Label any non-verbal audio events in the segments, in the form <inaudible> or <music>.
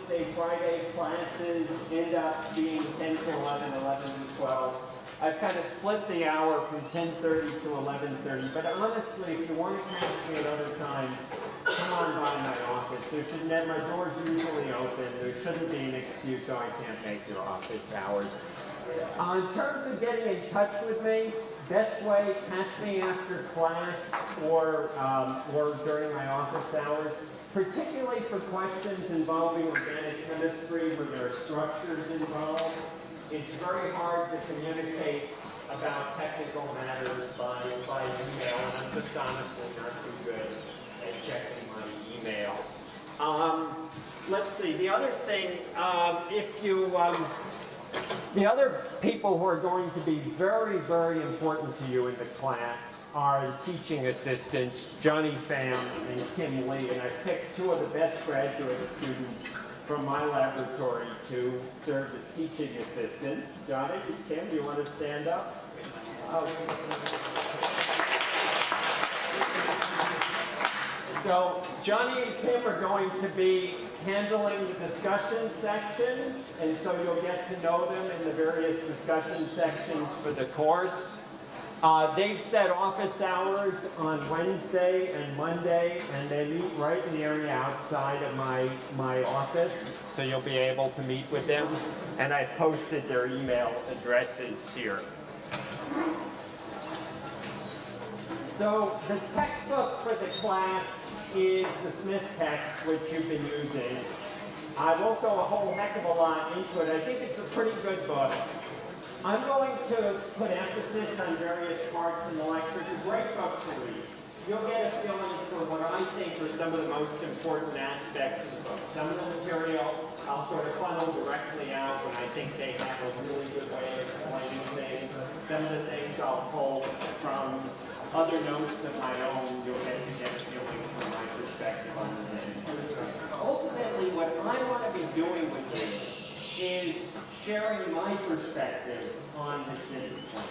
Wednesday, Friday classes end up being 10 to 11, 11 to 12. I've kind of split the hour from 10:30 to 11:30, but honestly, if you want to catch me at other times, come on by my office. There should, ne- my door's usually open. There shouldn't be an excuse, oh, I can't make your office hours. Uh, in terms of getting in touch with me, best way, catch me after class or, um, or during my office hours, particularly for questions involving organic chemistry where there are structures involved. It's very hard to communicate about technical matters by, by email, and I'm just honestly not too good at checking my email. Um, let's see, the other thing, um, if you, um, the other people who are going to be very, very important to you in the class the teaching assistants, Johnny Pham and Kim Lee, and I picked two of the best graduate students from my laboratory to serve as teaching assistants. Johnny, Kim, do you want to stand up? So Johnny and Kim are going to be handling the discussion sections, and so you'll get to know them in the various discussion sections for the course. Uh, they've set office hours on Wednesday and Monday, and they meet right in the area outside of my, my office, so you'll be able to meet with them. And I posted their email addresses here. So the textbook for the class is the Smith text, which you've been using. I won't go a whole heck of a lot into it. I think it's a pretty good book. I'm going to put emphasis on various parts in the lecture. It's a great book to read. You'll get a feeling for what I think are some of the most important aspects of the book. Some of the material I'll sort of funnel directly out when I think they have a really good way of explaining things. Some of the things I'll pull from other notes of my own. You'll get to get a feeling from my perspective on the thing. Ultimately, what I want to be doing with this is sharing my perspective on this discipline,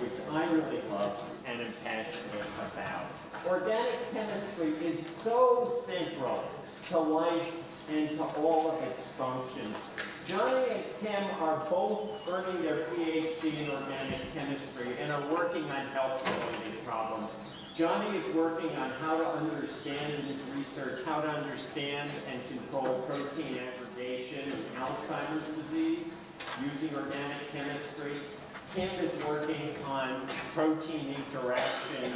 which, I really love and am passionate about. Organic chemistry is so central to life and to all of its functions. Johnny and Kim are both earning their PhD in organic chemistry and are working on health-related problems. Johnny is working on how to understand in his research, how to understand and control protein aggregation in Alzheimer's disease using organic chemistry. Kim is working on protein interaction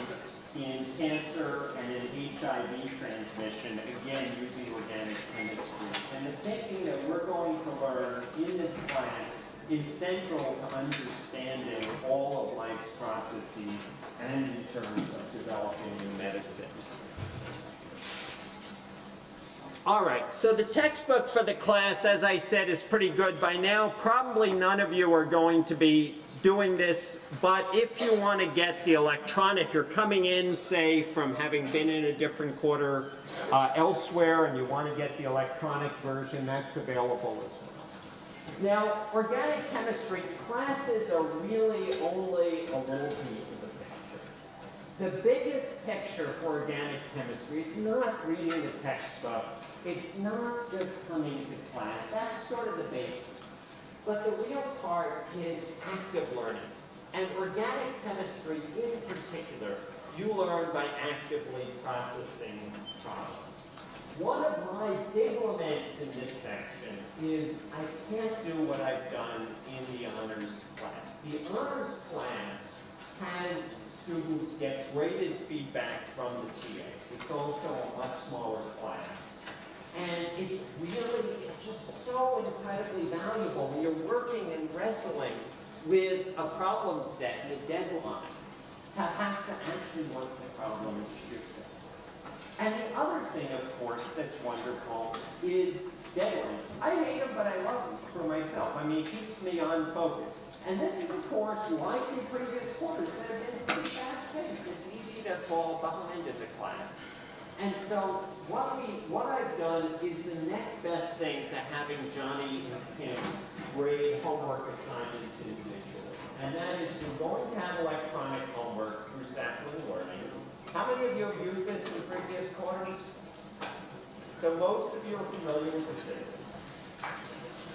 in cancer and in HIV transmission, again using organic chemistry. And the thinking that we're going to learn in this class is central to understanding all of life's processes and in terms of developing new medicines. All right, so the textbook for the class, as I said, is pretty good. By now, probably none of you are going to be doing this, but if you want to get the electron, if you're coming in, say, from having been in a different quarter uh, elsewhere and you want to get the electronic version, that's available as well. Now, organic chemistry classes are really only a little piece of the picture. The biggest picture for organic chemistry, it's not reading the textbook, it's not just coming to class, that's sort of the basics. But the real part is active learning. And organic chemistry in particular, you learn by actively processing problems. One of my big laments in this section is I can't do what I've done in the honors class. The honors class has students get graded feedback from the TAs. It's also a much smaller class. And it's really, just so incredibly valuable when you're working and wrestling with a problem set and a deadline to have to actually work the problems yourself. And the other thing, of course, that's wonderful is deadlines. I hate them, but I love them for myself. I mean, it keeps me on focus. And this is of course, like in previous quarters, that have been pretty fast-paced. It's easy to fall behind as a class. And so what we, what I've done is the next best thing to having Johnny and Kim grade homework assignments individually. And that is you're going to have electronic homework through Sapling Learning. How many of you have used this in previous quarters? So most of you are familiar with the system.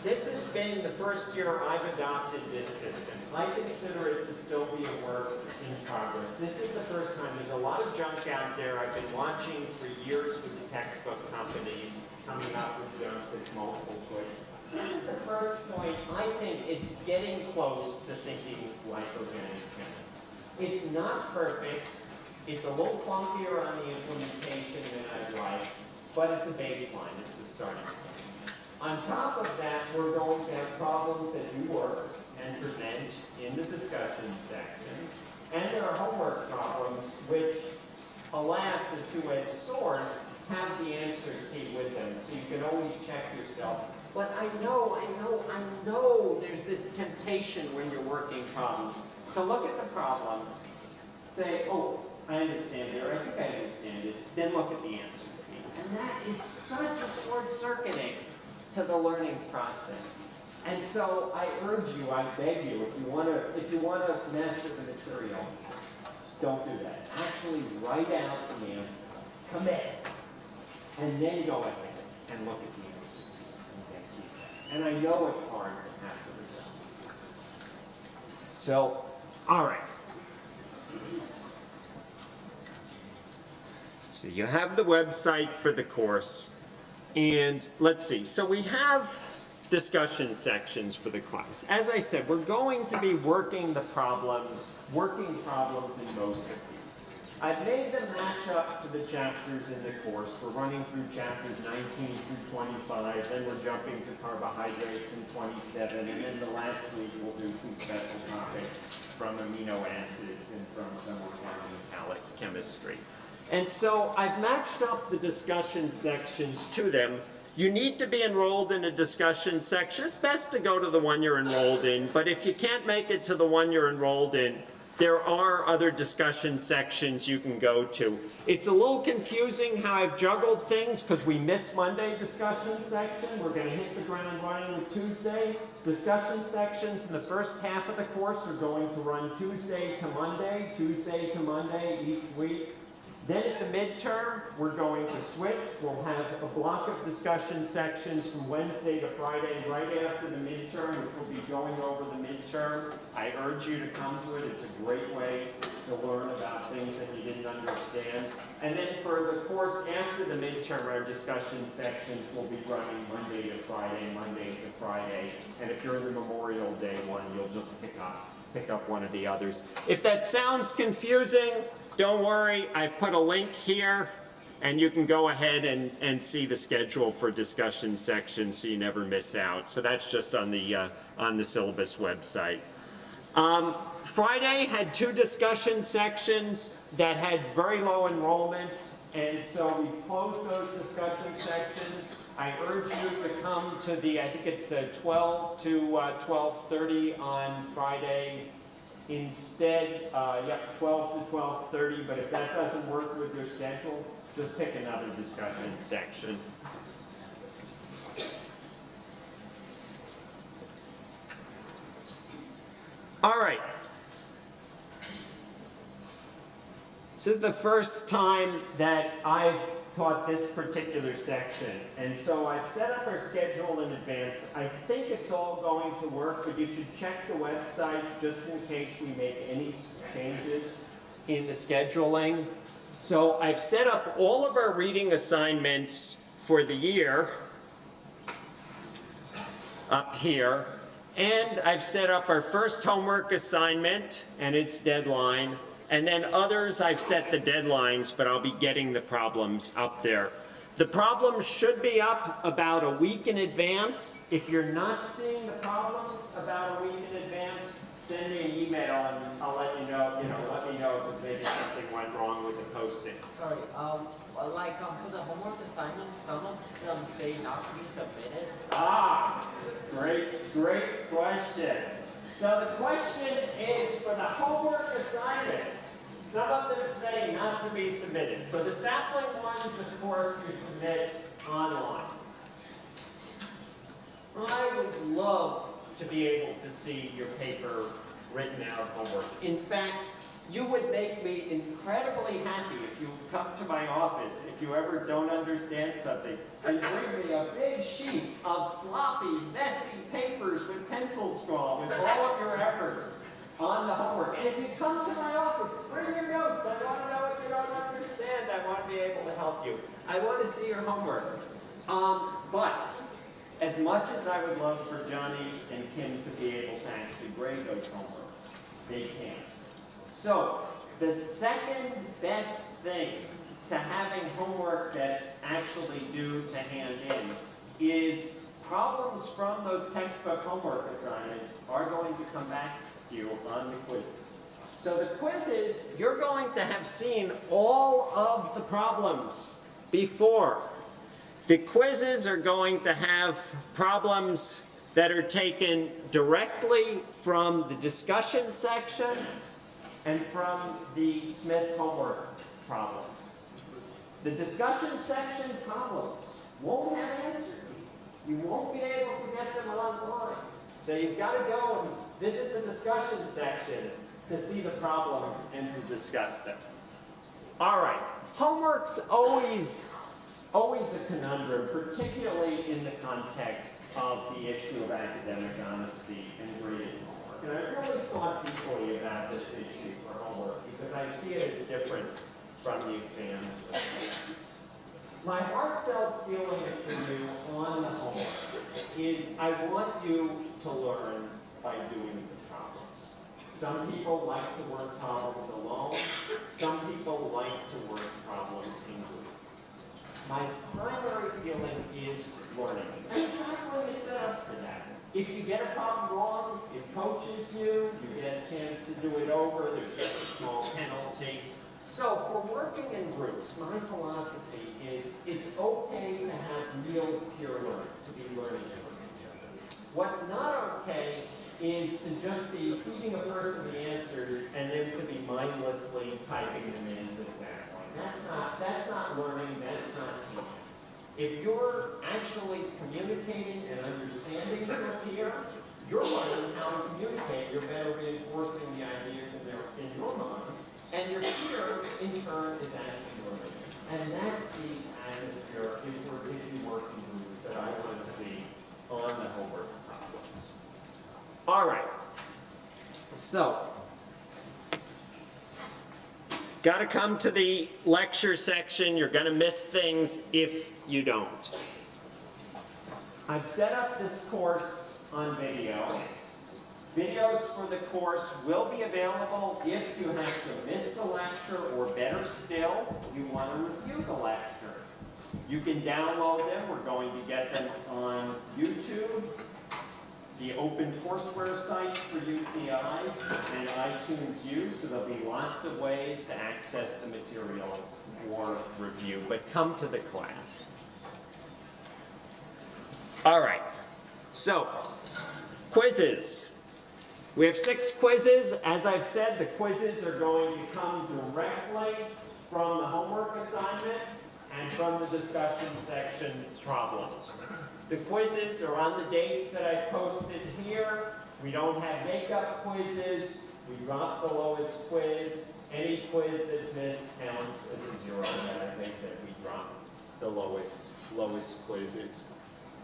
This has been the first year I've adopted this system. I consider it to still be a work in progress. This is the first time, there's a lot of junk out there I've been watching for years with the textbook companies coming up with junk that's multiple choice. This is the first point, I think it's getting close to thinking like organic chemists. It's not perfect, it's a little clunkier on the implementation than I'd like, but it's a baseline, it's a starting point. On top of that, we're going to have problems that you work and present in the discussion section. And there are homework problems which, alas, a two-edged sword, have the answer key with them, so you can always check yourself. But I know, I know, I know there's this temptation when you're working problems to look at the problem, say, oh, I understand it, or I think I understand it, then look at the answer key. And that is such a short-circuiting to the learning process. And so I urge you, I beg you, if you want to, if you want to master the material, don't do that. Actually write out the answer, commit, and then go ahead and look at the answer. Okay. And I know it's hard to have the result. So, all right. So you have the website for the course. And let's see, so we have discussion sections for the class. As I said, we're going to be working the problems, working problems in most of these. I've made them match up to the chapters in the course. We're running through chapters 19 through 25, then we're jumping to carbohydrates in 27, and then the last week we'll do some special topics from amino acids and from some organic chemistry. And so I've matched up the discussion sections to them. You need to be enrolled in a discussion section. It's best to go to the one you're enrolled in, but if you can't make it to the one you're enrolled in, there are other discussion sections you can go to. It's a little confusing how I've juggled things because we missed Monday discussion section. We're going to hit the ground running with Tuesday. Discussion sections in the first half of the course are going to run Tuesday to Monday, Tuesday to Monday each week. Then at the midterm, we're going to switch. We'll have a block of discussion sections from Wednesday to Friday, right after the midterm, which will be going over the midterm. I urge you to come to it. It's a great way to learn about things that you didn't understand. And then for the course after the midterm, our discussion sections will be running Monday to Friday, Monday to Friday. And if you're in the Memorial Day one, you'll just pick up, pick up one of the others. If that sounds confusing, don't worry, I've put a link here and you can go ahead and, and see the schedule for discussion sections so you never miss out. So that's just on the, uh, on the syllabus website. Um, Friday had two discussion sections that had very low enrollment, and so we closed those discussion sections. I urge you to come to the, I think it's the 12 to uh, 12:30 on Friday. Instead, uh, yep, 12 to 12:30, but if that doesn't work with your schedule, just pick another discussion section. All right. This is the first time that I've taught this particular section, and so I've set up our schedule in advance. I think it's all going to work, but you should check the website just in case we make any changes in the scheduling. So I've set up all of our reading assignments for the year up here. And I've set up our first homework assignment and its deadline. And then others, I've set the deadlines, but I'll be getting the problems up there. The problems should be up about a week in advance. If you're not seeing the problems about a week in advance, send me an email and I'll let you know, you know, let me know if maybe something went wrong with the posting. Sorry, um, like, um, for the homework assignments, some of them say not to be submitted. Ah, great, great question. So the question is for the homework assignments. Some of them say not to be submitted. So the sapling ones, of course, you submit online. I would love to be able to see your paper written out homework. In fact, you would make me incredibly happy if you come to my office, if you ever don't understand something, and bring me a big sheet of sloppy, messy papers with pencil scrawl with all of your efforts on the homework. And if you come to my office, bring your notes. I want to know what you don't understand. I want to be able to help you. I want to see your homework. Um, but as much as I would love for Johnny and Kim to be able to actually grade those homework, they can't. So, the second best thing to having homework that's actually due to hand in is problems from those textbook homework assignments are going to come back you on the quizzes. So the quizzes, you're going to have seen all of the problems before. The quizzes are going to have problems that are taken directly from the discussion sections and from the Smith homework problems. The discussion section problems won't have answers. You won't be able to get them online. So you've got to go and visit the discussion sections to see the problems and to discuss them. All right, homework's always, always a conundrum, particularly in the context of the issue of academic honesty and grading homework. And I really thought deeply about this issue for homework because I see it as different from the exams. My heartfelt feeling for you on the homework is I want you to learn by doing the problems. Some people like to work problems alone. Some people like to work problems in groups. My primary feeling is learning. And not really set up for that. If you get a problem wrong, it coaches you, you get a chance to do it over, there's just a small penalty. So for working in groups, my philosophy is it's okay to have real peer learning, to be learning from each other. What's not okay is to just be feeding a person the answers and then to be mindlessly typing them into Sapling. That's not, that's not learning, that's not teaching. If you're actually communicating and understanding your peer, you're learning how to communicate, you're better reinforcing the ideas in, their, in your mind, and your peer, in turn, is actually learning. And that's the atmosphere, if we're, if work in groups, that I want to see on the homework. All right. So, got to come to the lecture section. You're going to miss things if you don't. I've set up this course on video. Videos for the course will be available if you have to miss the lecture, or better still, you want to review the lecture. You can download them. We're going to get them on YouTube, the open courseware site for UCI, and iTunes U, so there'll be lots of ways to access the material for review, but come to the class. All right, so quizzes. We have six quizzes. As I've said, the quizzes are going to come directly from the homework assignments and from the discussion section problems. The quizzes are on the dates that I posted here. We don't have makeup quizzes. We drop the lowest quiz. Any quiz that's missed counts as a zero. And as I said, we drop the lowest, lowest quizzes.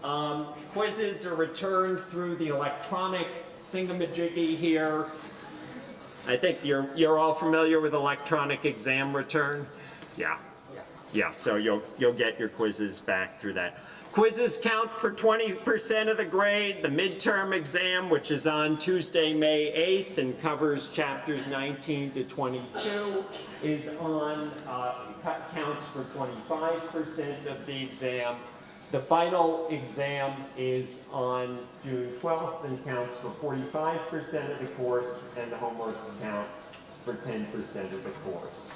Um, quizzes are returned through the electronic thingamajiggy here. I think you're, you're all familiar with electronic exam return? Yeah. Yeah, so you'll, you'll get your quizzes back through that. Quizzes count for 20% of the grade. The midterm exam, which is on Tuesday, May 8th and covers chapters 19 to 22, is on, uh, counts for 25% of the exam. The final exam is on June 12th and counts for 45% of the course, and the homeworks count for 10% of the course.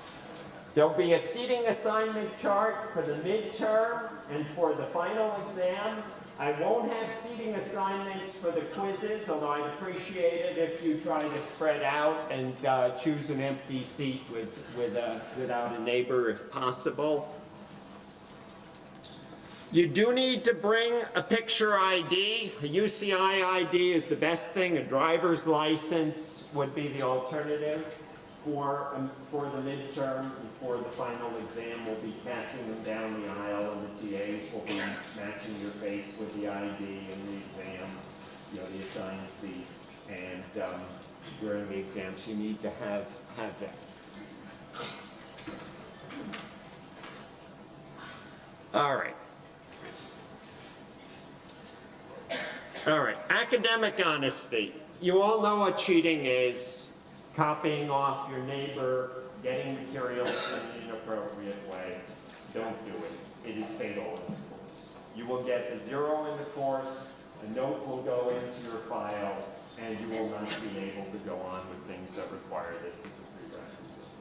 There'll be a seating assignment chart for the midterm and for the final exam. I won't have seating assignments for the quizzes, although I'd appreciate it if you try to spread out and uh, choose an empty seat with, with a, without a neighbor if possible. You do need to bring a picture ID. A UCI ID is the best thing. A driver's license would be the alternative. For, um, for the midterm, and for the final exam, we'll be passing them down the aisle, and the TAs will be matching your face with the ID and the exam, you know, the assigned seat, and, um, during the exams, you need to have, have that. All right. All right, academic honesty. You all know what cheating is. Copying off your neighbor, getting materials in an inappropriate way. Don't do it. It is fatal in the course. You will get a zero in the course, a note will go into your file, and you will not be able to go on with things that require this as a prerequisite.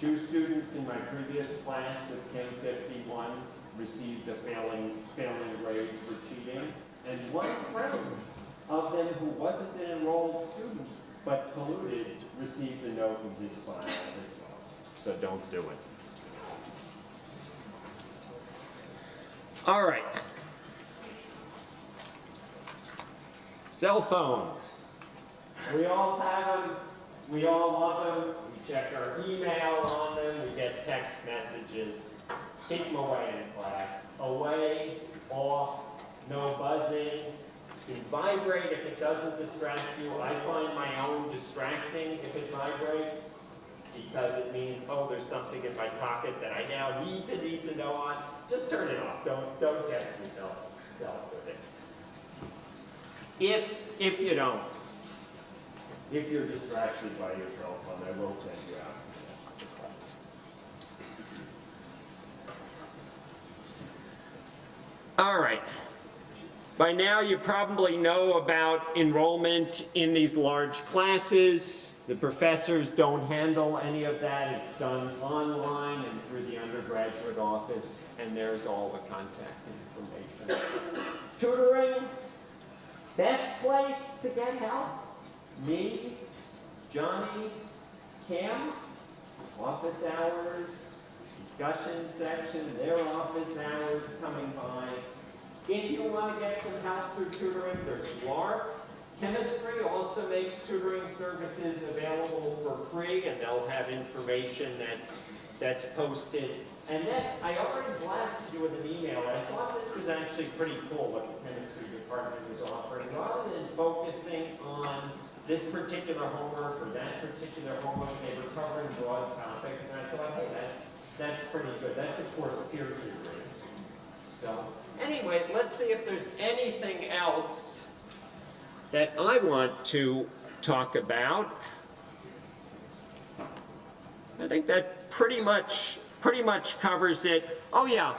Two students in my previous class of 1051 received a failing, failing grade for cheating, and one friend of them who wasn't an enrolled student but colluded received a note in his file as well. So don't do it. All right. Cell phones. We all have them, we all love them, we check our email on them, we get text messages. Keep them away in class. Away, off, no buzzing. You vibrate if it doesn't distract you. I find my own distracting if it vibrates because it means, oh, there's something in my pocket that I now need to need to know on. Just turn it off. Don't don't tempt yourself self with it. If if you don't, if you're distracted by your cell phone, I will send you out. All right. By now, you probably know about enrollment in these large classes. The professors don't handle any of that. It's done online and through the undergraduate office, and there's all the contact information. Tutoring, best place to get help? Me, Johnny, Cam, office hours, discussion section, their office hours coming by. If you want to get some help through tutoring, there's LARP. Chemistry also makes tutoring services available for free, and they'll have information that's, that's posted. And then, I already blasted you with an email, and I thought this was actually pretty cool what the chemistry department was offering. Rather than focusing on this particular homework or that particular homework, they were covering broad topics, and I thought, hey, that's, that's pretty good. That's, of course, peer tutoring. So, anyway, let's see if there's anything else that I want to talk about. I think that pretty much, pretty much covers it. Oh yeah,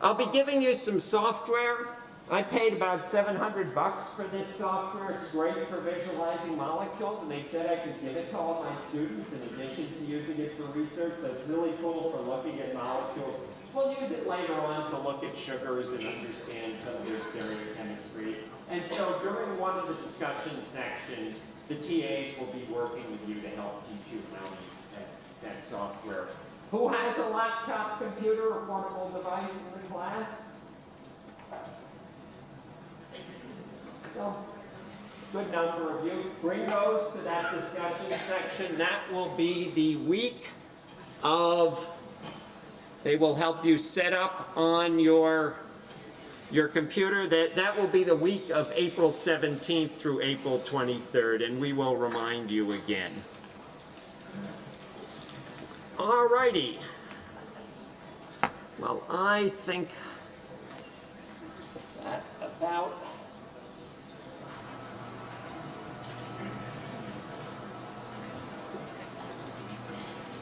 I'll be giving you some software. I paid about 700 bucks for this software. It's great for visualizing molecules, and they said I could give it to all my students in addition to using it for research. So it's really cool for looking at molecules. We'll use it later on to look at sugars and understand some of their stereochemistry. And so during one of the discussion sections, the TAs will be working with you to help teach you how to use that, that software. Who has a laptop computer or portable device in the class? So, good number of you. Bring those to that discussion section. That will be the week of, they will help you set up on your, your computer. That, that will be the week of April 17th through April 23rd, and we will remind you again. All righty. Well, I think that about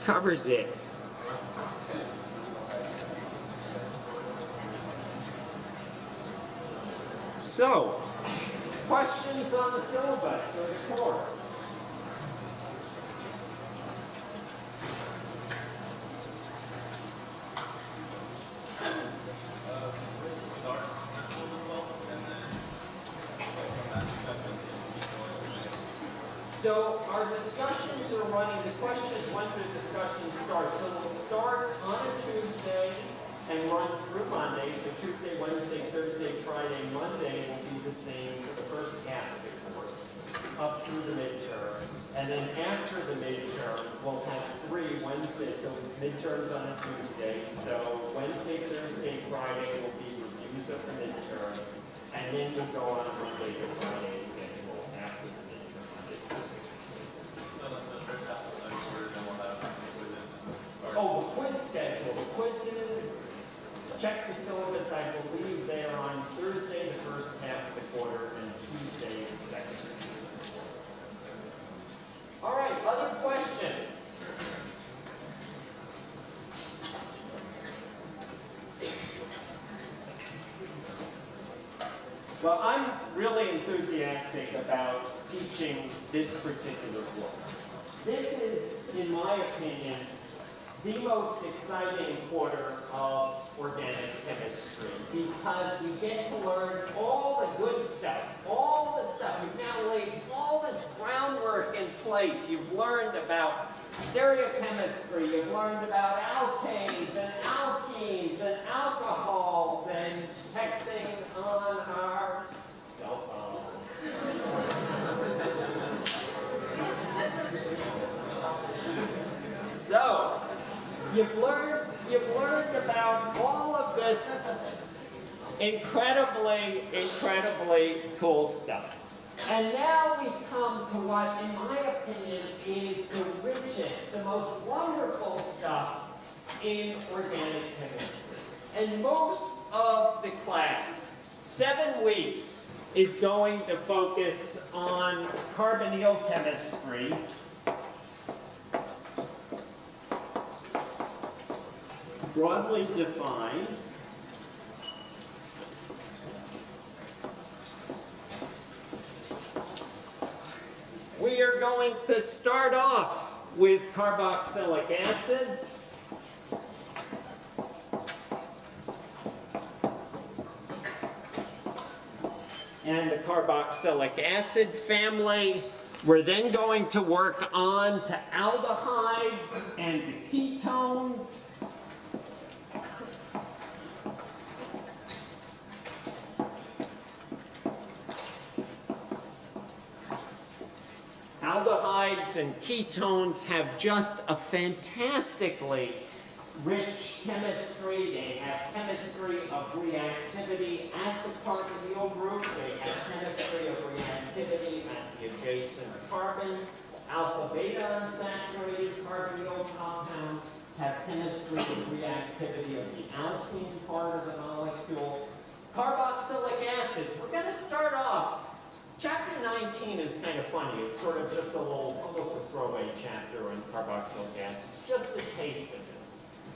covers it. So, questions on the syllabus or the course? So our discussions are running, the question is when the discussion starts. So we'll start on a Tuesday and run through Monday. So Tuesday, Wednesday, Thursday, Friday, Monday will be the same for the first half of the course. up through the midterm. And then after the midterm, we'll have three Wednesdays, so midterms on a Tuesday. So Wednesday, Thursday, Friday will be reviews of the midterm. And then we'll go on Monday to Friday schedule after the midterm. Oh, the quiz schedule, the quizzes, check the syllabus, I believe they are on Thursday, the first half of the quarter, and Tuesday, the second. All right, other questions? Well, I'm really enthusiastic about teaching this particular book. This is, in my opinion, the most exciting quarter of organic chemistry because we get to learn all the good stuff, all the stuff. You've now laid all this groundwork in place. You've learned about stereochemistry, you've learned about alkanes and alkenes and alcohols and texting on our cell phone. So, you've learned, you've learned about all of this incredibly, incredibly cool stuff. And now we come to what, in my opinion, is the richest, the most wonderful stuff in organic chemistry. And most of the class, seven weeks, is going to focus on carbonyl chemistry, broadly defined. We are going to start off with carboxylic acids. And the carboxylic acid family. We're then going to work on to aldehydes and to ketones. And ketones have just a fantastically rich chemistry. They have chemistry of reactivity at the carbonyl group. They have chemistry of reactivity at the adjacent carbon. Alpha beta unsaturated carbonyl compounds have chemistry of reactivity of the alkene part of the molecule. Carboxylic acids, we're going to start off Chapter 19 is kind of funny. It's sort of just a little, almost a throwaway chapter on carboxylic acids, just a taste of it.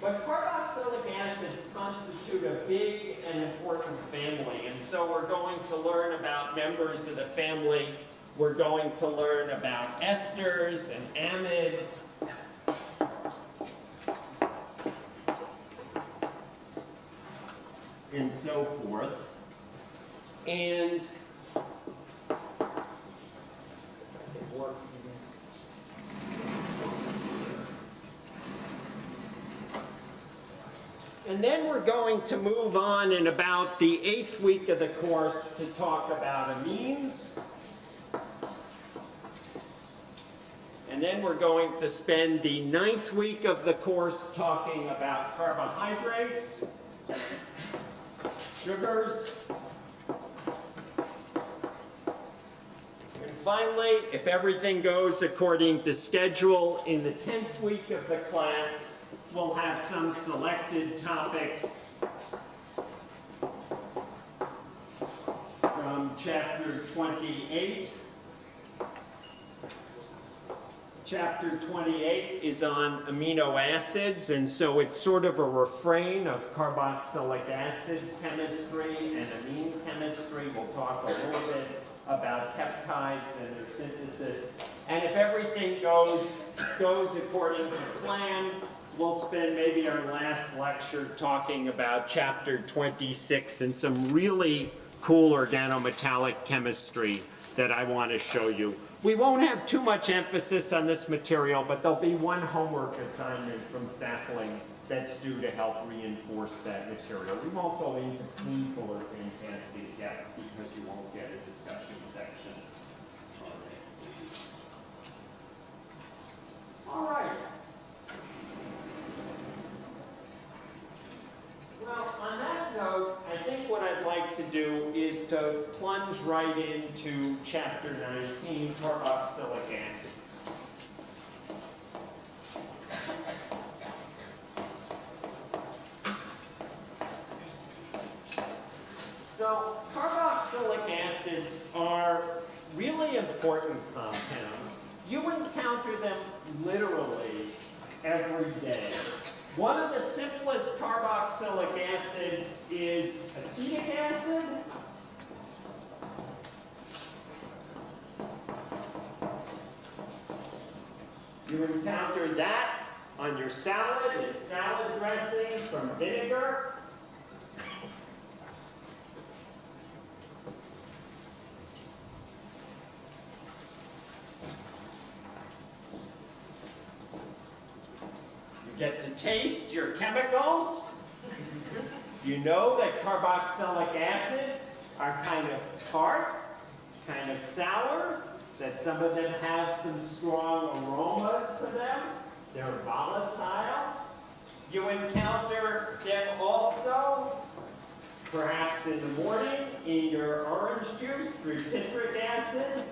But carboxylic acids constitute a big and important family, and so we're going to learn about members of the family. We're going to learn about esters and amides. And so forth. And work this. And then we're going to move on in about the eighth week of the course to talk about amines. And then we're going to spend the ninth week of the course talking about carbohydrates, sugars, finally, if everything goes according to schedule, in the 10th week of the class, we'll have some selected topics from chapter 28. Chapter 28 is on amino acids, and so it's sort of a refrain of carboxylic acid chemistry and amine chemistry. We'll talk a little bit about peptides and their synthesis. And if everything goes, goes according to plan, we'll spend maybe our last lecture talking about chapter 26 and some really cool organometallic chemistry that I want to show you. We won't have too much emphasis on this material, but there'll be one homework assignment from Sapling that's due to help reinforce that material. We won't go into painful or fantastic depth because you won't get a discussion section on it. All right. Well, on that note, I think what I'd like to do is to plunge right into chapter 19, carboxylic acids. So carboxylic acids are really important compounds. You encounter them literally every day. One of the simplest carboxylic acids is acetic acid. You encounter that on your salad, in salad dressing from vinegar. Get to taste your chemicals. You know that carboxylic acids are kind of tart, kind of sour, that some of them have some strong aromas to them. They're volatile. You encounter them also, perhaps in the morning, in your orange juice through citric acid.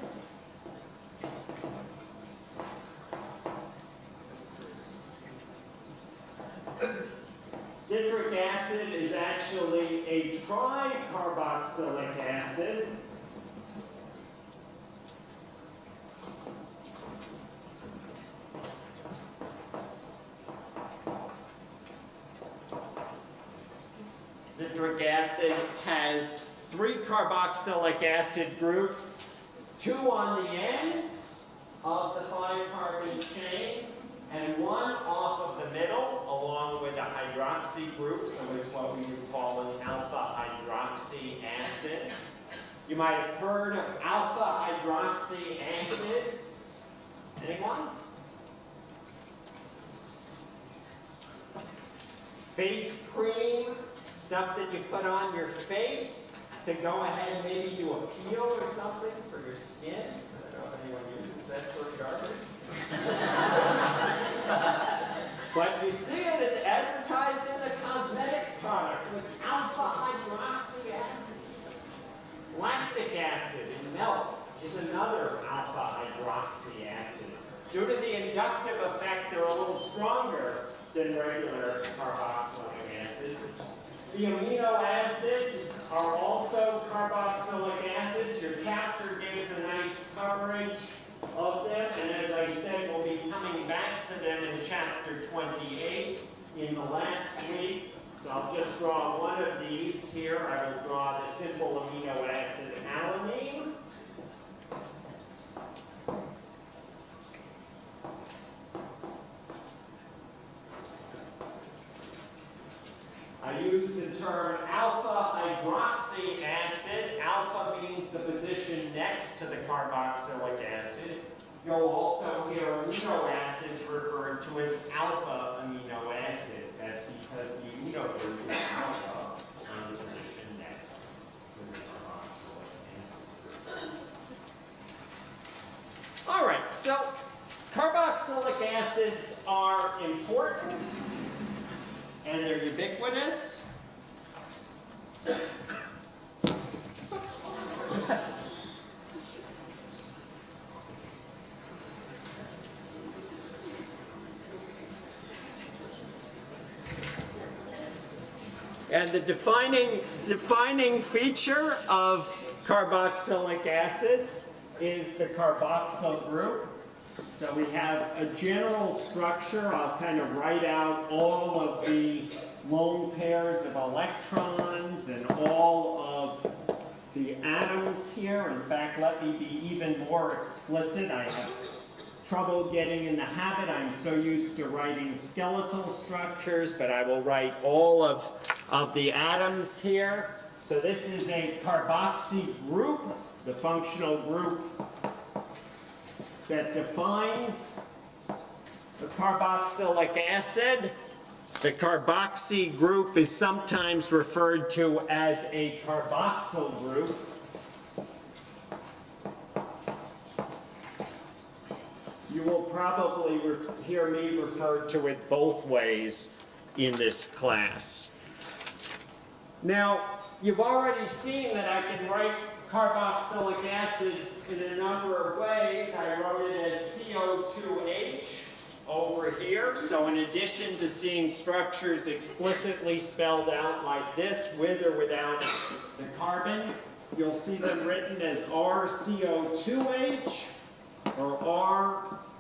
Citric acid is actually a tricarboxylic acid. Citric acid has three carboxylic acid groups, two on the end of the five carbon chain, and one off of the middle, along with a hydroxy group, so it's what we would call an alpha hydroxy acid. You might have heard of alpha hydroxy acids. Anyone? Face cream, stuff that you put on your face to go ahead and maybe do a peel or something for your skin. I don't know if anyone uses that sort of garbage. But you see it advertised in the cosmetic product with alpha hydroxy acid. Lactic acid in milk is another alpha hydroxy acid. Due to the inductive effect, they're a little stronger than regular carboxylic acid. The amino acids are also carboxylic acids. Your chapter gives a nice coverage of them, and as I said, we'll be coming back to them in chapter 28 in the last week. So I'll just draw one of these here. I will draw the simple amino acid alanine. I use the term alpha hydroxy acid. Alpha means the position next to the carboxylic acid. You'll also hear amino acids to as alpha amino acids. That's because the amino group is alpha on the position next to the carboxylic acid. All right, so carboxylic acids are important and they're ubiquitous. And the defining, defining feature of carboxylic acids is the carboxyl group. So we have a general structure. I'll kind of write out all of the lone pairs of electrons and all of the atoms here. In fact, let me be even more explicit. I have trouble getting in the habit. I'm so used to writing skeletal structures, but I will write all of, of the atoms here. So this is a carboxy group, the functional group that defines the carboxylic acid. The carboxy group is sometimes referred to as a carboxyl group. You will probably hear me refer to it both ways in this class. Now, you've already seen that I can write carboxylic acids in a number of ways. I wrote it as CO2H over here. So in addition to seeing structures explicitly spelled out like this, with or without the carbon, you'll see them written as RCO2H or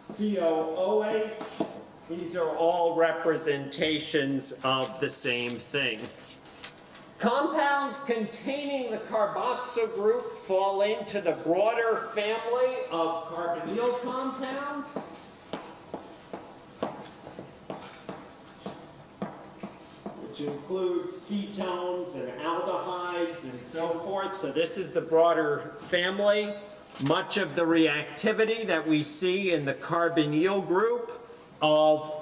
RCOOH. These are all representations of the same thing. Compounds containing the carboxyl group fall into the broader family of carbonyl compounds. Which includes ketones and aldehydes and so forth. So this is the broader family. Much of the reactivity that we see in the carbonyl group of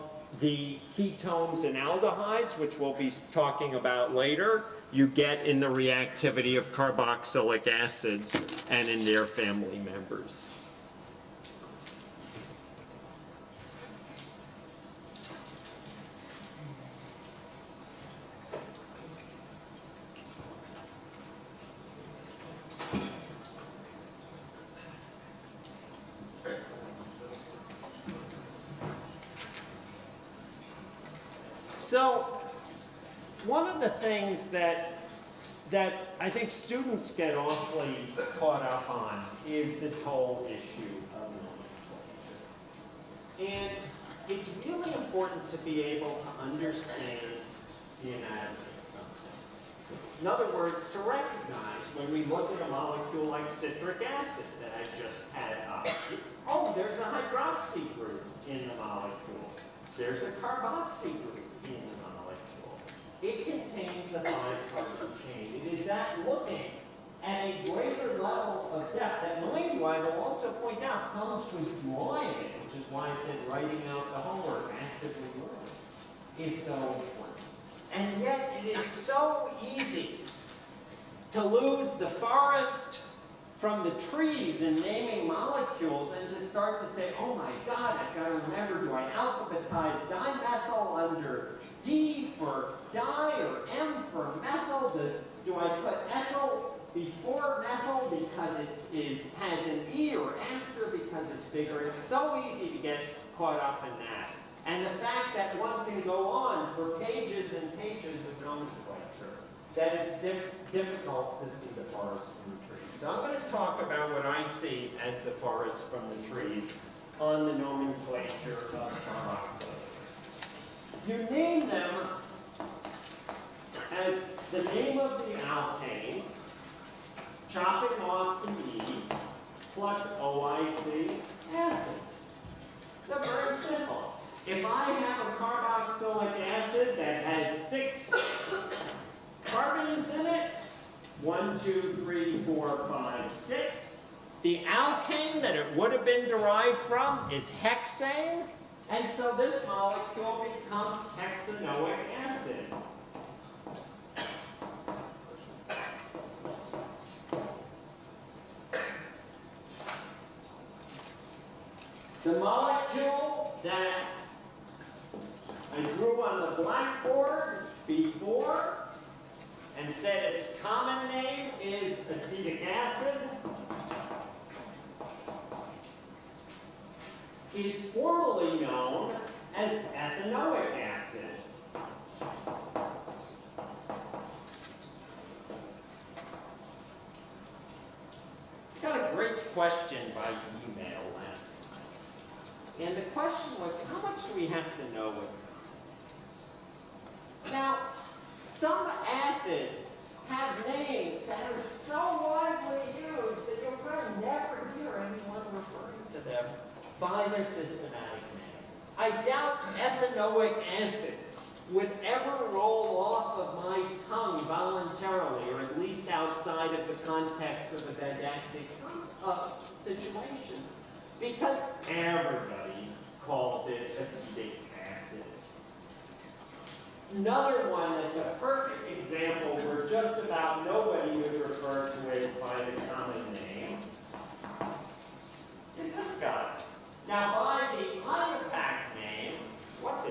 the ketones and aldehydes, which we'll be talking about later, you get in the reactivity of carboxylic acids and in their family members. So, one of the things that that I think students get awfully caught up on is this whole issue of nomenclature. And it's really important to be able to understand the anatomy of something. In other words, to recognize when we look at a molecule like citric acid that I just had up, oh, there's a hydroxy group in the molecule. There's a carboxy group. It contains a five-carbon chain. It is that looking at a greater level of depth that, you, I will also point out, comes with drawing it, which is why I said writing out the homework, actively learning, is so important. And yet, it is so easy to lose the forest from the trees and naming molecules and to start to say, oh my God, I've got to remember, do I alphabetize dimethyl under D for di or M for methyl? Does, do I put ethyl before methyl because it is, has an E or after because it's bigger? It's so easy to get caught up in that. And the fact that one can go on for pages and pages of nomenclature, that it's dif- difficult to see the forest trees. So I'm going to talk about what I see as the forest from the trees on the nomenclature of carboxylates. You name them as the name of the alkane, chopping off the E, plus OIC acid. So very simple. If I have a carboxylic acid that has six carbons in it, one, two, three, four, five, six. The alkane that it would have been derived from is hexane, and so this molecule becomes hexanoic acid. The molecule that I drew on the blackboard before and said its common name is acetic acid is formally known as ethanoic acid. Got a great question by email last night. And the question was, how much do we have to know now, some acids have names that are so widely used that you'll probably never hear anyone referring to them by their systematic name. I doubt ethanoic acid would ever roll off of my tongue voluntarily, or at least outside of the context of a didactic uh, situation, because everybody calls it acetic. Another one that's a perfect example where just about nobody would refer to it by the common name is this guy. Now, by the carboxy.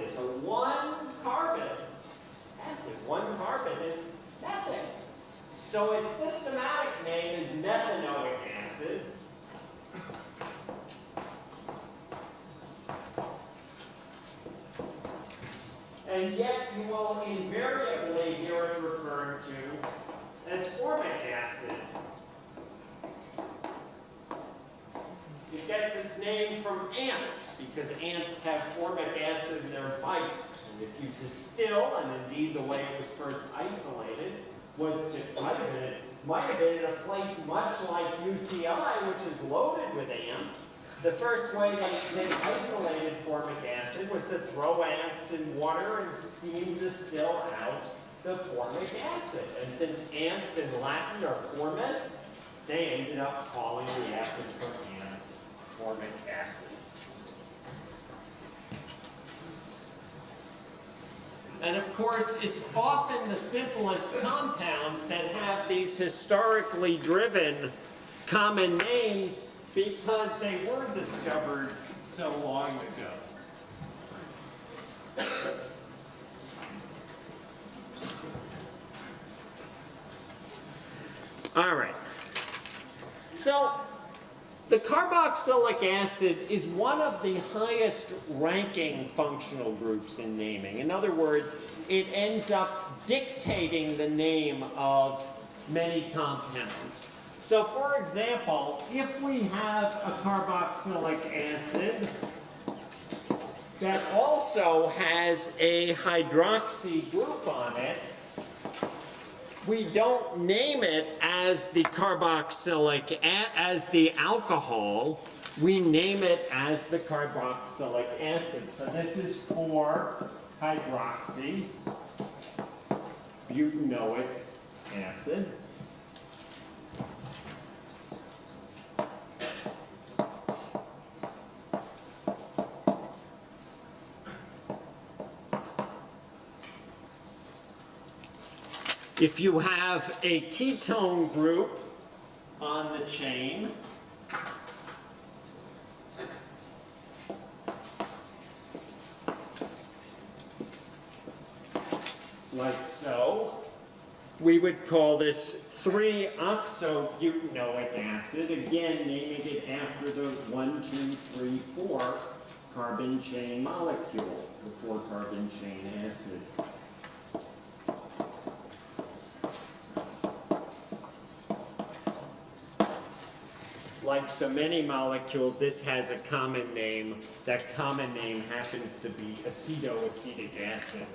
So one carbon acid, one carbon is methane. So its systematic name is methanoic acid. And yet you will invariably hear it referred to as formic acid. It gets its name from ants, because ants have formic acid in their bite. And if you distill, and indeed the way it was first isolated, was to, might have been, might have been in a place much like UCI, which is loaded with ants. The first way they, isolated formic acid was to throw ants in water and steam distill out the formic acid. And since ants in Latin are formis, they ended up calling the acid from ants formic acid. And of course, it's often the simplest compounds that have these historically driven common names because they were discovered so long ago. All right. So, the carboxylic acid is one of the highest ranking functional groups in naming. In other words, it ends up dictating the name of many compounds. So for example, if we have a carboxylic acid that also has a hydroxy group on it, we don't name it as the carboxylic, as the alcohol, we name it as the carboxylic acid. So this is 4-hydroxy butanoic acid. If you have a ketone group on the chain, like so, we would call this 3-oxobutanoic acid, again naming it after the 1, 2, 3, 4 carbon chain molecule, the 4 carbon chain acid. Like so many molecules, this has a common name. That common name happens to be acetoacetic acid.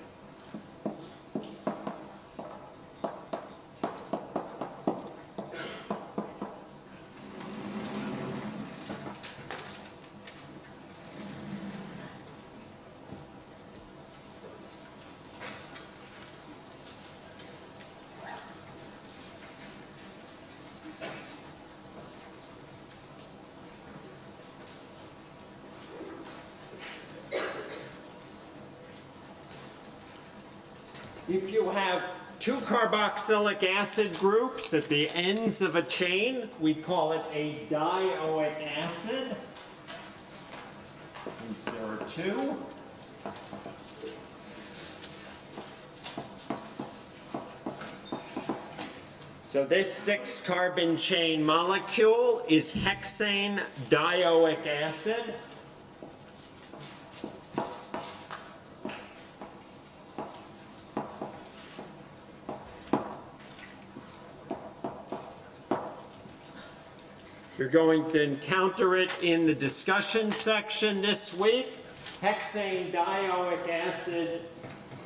If you have two carboxylic acid groups at the ends of a chain, we call it a dioic acid. Since there are two. So this six carbon chain molecule is hexane dioic acid. You're going to encounter it in the discussion section this week. Hexane dioic acid.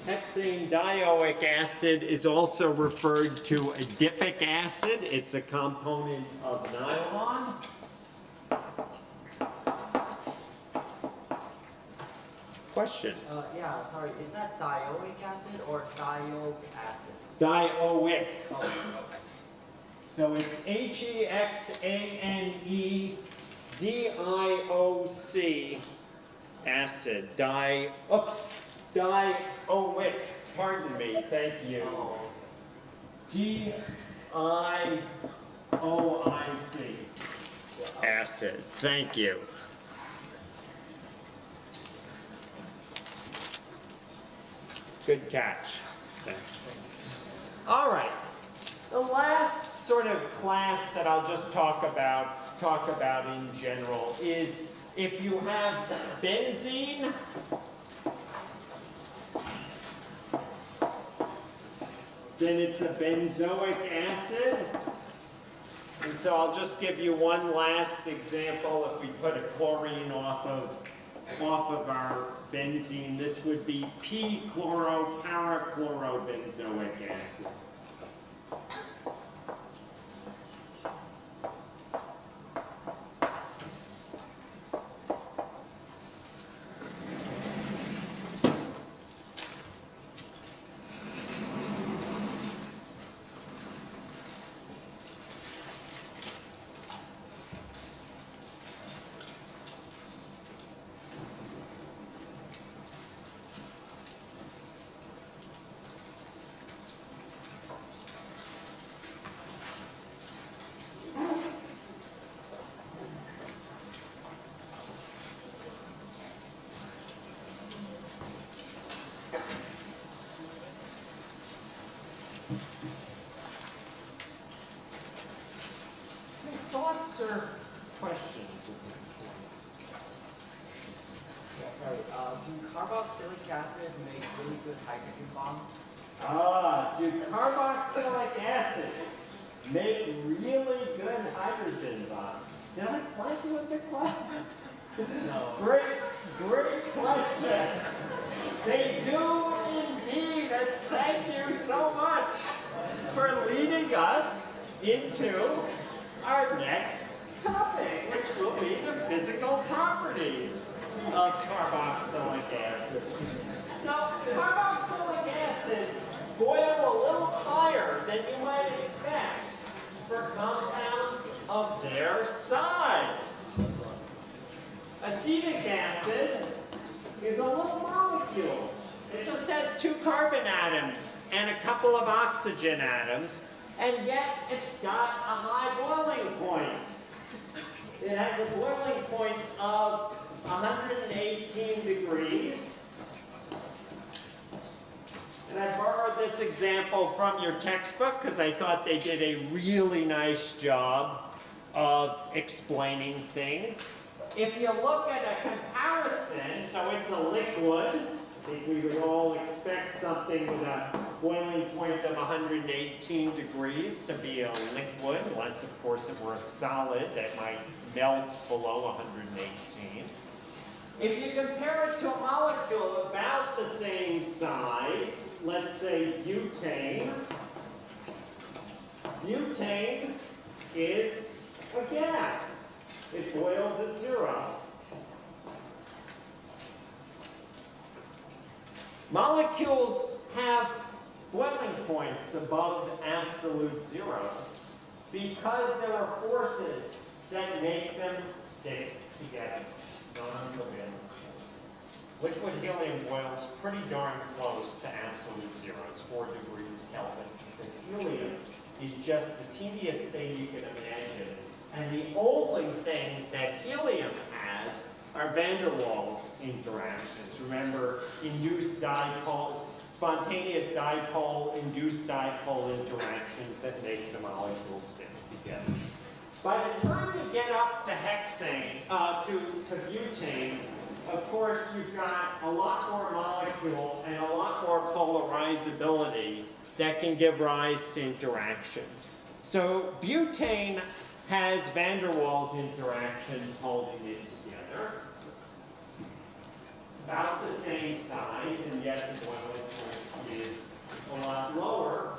Hexane dioic acid is also referred to adipic acid. It's a component of nylon. Question? Uh, yeah, sorry, is that dioic acid or dioic acid? Dioic. Oh, okay. So it's H E X A N E D I O C acid, di, oops, dioic, pardon me, thank you. D I O I C, acid, thank you. Good catch. Thanks. All right. The last sort of class that I'll just talk about, talk about in general is if you have benzene, then it's a benzoic acid. And so I'll just give you one last example. If we put a chlorine off of, off of our benzene, this would be p-chloroparachlorobenzoic acid. Or questions? Sorry, uh, do carboxylic acid make really good hydrogen bonds? Ah, do carboxylic acids make really good hydrogen bonds? Did I blank you with the class? No. Great, great question. They do indeed, and thank you so much for leading us into our next topic, which will be the physical properties of carboxylic acid. So carboxylic acids boil a little higher than you might expect for compounds of their size. Acetic acid is a little molecule. It just has two carbon atoms and a couple of oxygen atoms, and yet it's got a high boiling point. It has a boiling point of 118 degrees. And I borrowed this example from your textbook because I thought they did a really nice job of explaining things. If you look at a comparison, so it's a liquid, I think we would all expect something with a boiling point of 118 degrees to be a liquid, unless of course it were a solid that might melt below 118. If you compare it to a molecule about the same size, let's say butane, butane is a gas. It boils at zero. Molecules have boiling points above absolute zero because there are forces that make them stick together. Non-covalent. Liquid helium boils pretty darn close to absolute zero. It's four degrees Kelvin because helium is just the teeniest thing you can imagine. And the only thing that helium has are van der Waals interactions. Remember, induced dipole, spontaneous dipole, induced dipole interactions that make the molecules stick together. By the time you get up to hexane, uh, to, to butane, of course, you've got a lot more molecule and a lot more polarizability that can give rise to interaction. So butane has van der Waals interactions holding it together. It's about the same size, and yet the point is a lot lower.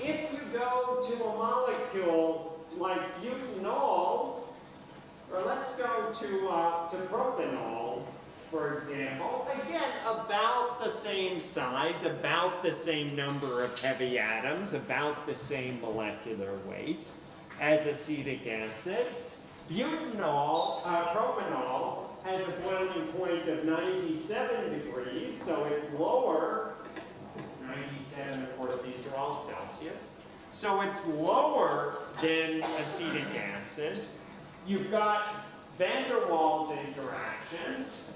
If you go to a molecule like butanol, or let's go to, uh, to propanol, for example, again, about the same size, about the same number of heavy atoms, about the same molecular weight as acetic acid. Butanol, uh, propanol, has a boiling point of 97 degrees, so it's lower. 97, of course, these are all Celsius. So it's lower than acetic acid. You've got van der Waals interactions.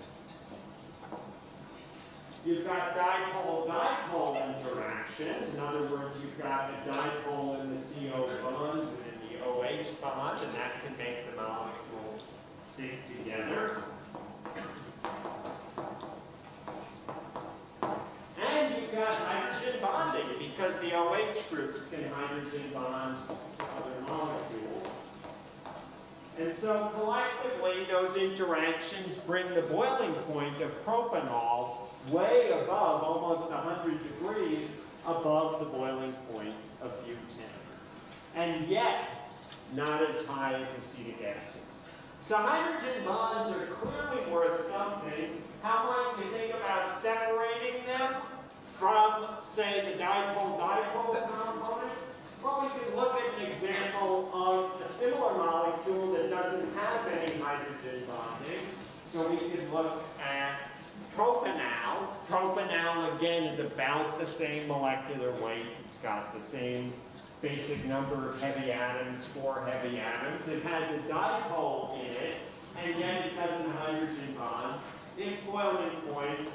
You've got dipole-dipole interactions. In other words, you've got a dipole in the CO bond and in the OH bond, and that can make the molecule stick together. And you've got hydrogen bonding, because the OH groups can hydrogen bond to other molecules. And so collectively, those interactions bring the boiling point of propanol way above, almost 100 degrees above the boiling point of butane. And yet, not as high as acetic acid. So hydrogen bonds are clearly worth something. How might we think about separating them from, say, the dipole-dipole component? Well, we could look at an example of a similar molecule that doesn't have any hydrogen bonding. So we could look at propanal. Propanal, again, is about the same molecular weight. It's got the same basic number of heavy atoms, four heavy atoms. It has a dipole in it, and yet it doesn't hydrogen bond. Its boiling point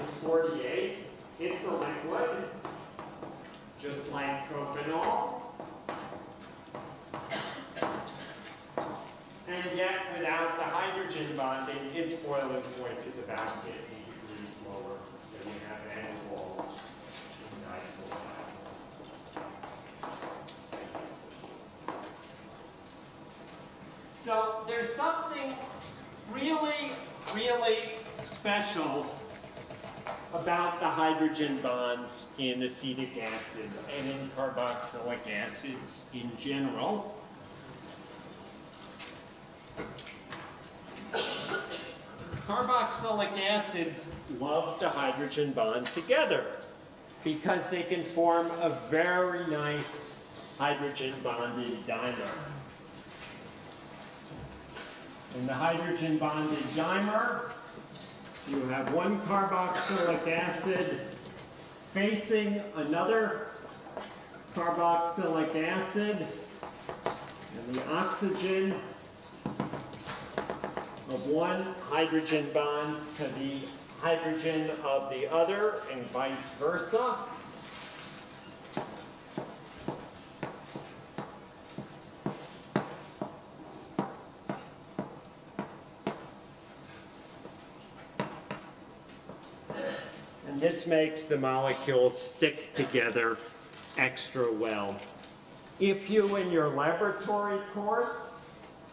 is 48. It's a liquid, just like propanol. And yet, without the hydrogen bonding, its boiling point is about 50 degrees lower. So you have N walls So there's something really, really special about the hydrogen bonds in acetic acid and in carboxylic acids in general. Carboxylic acids love to hydrogen bond together because they can form a very nice hydrogen bonded dimer. And the hydrogen bonded dimer, you have one carboxylic acid facing another carboxylic acid, and the oxygen of one hydrogen bonds to the hydrogen of the other, and vice versa. This makes the molecules stick together extra well. If you, in your laboratory course,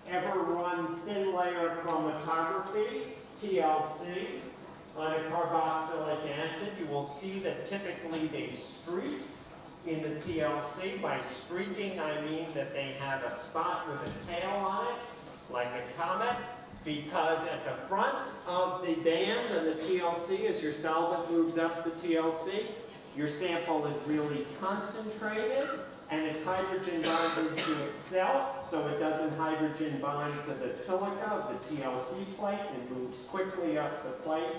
ever run thin layer chromatography, TLC, on a carboxylic acid, you will see that typically they streak in the TLC. By streaking, I mean that they have a spot with a tail on it, like a comet, because at the front of the band on the TLC, as your solvent moves up the TLC, your sample is really concentrated, and it's hydrogen bonded to itself, so it doesn't hydrogen bond to the silica of the TLC plate and moves quickly up the plate.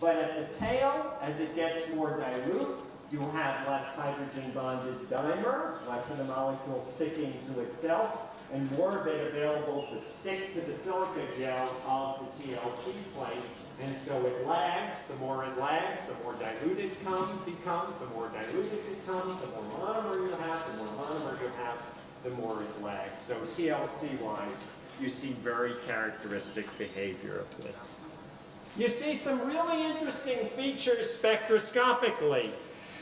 But at the tail, as it gets more dilute, you'll have less hydrogen bonded dimer, less of the molecule sticking to itself, and more of it available to stick to the silica gel of the TLC plate. And so it lags, the more it lags, the more diluted it come, becomes, the more diluted it becomes, the more monomer you have, the more monomer you have, the more it lags. So TLC-wise, you see very characteristic behavior of this. You see some really interesting features spectroscopically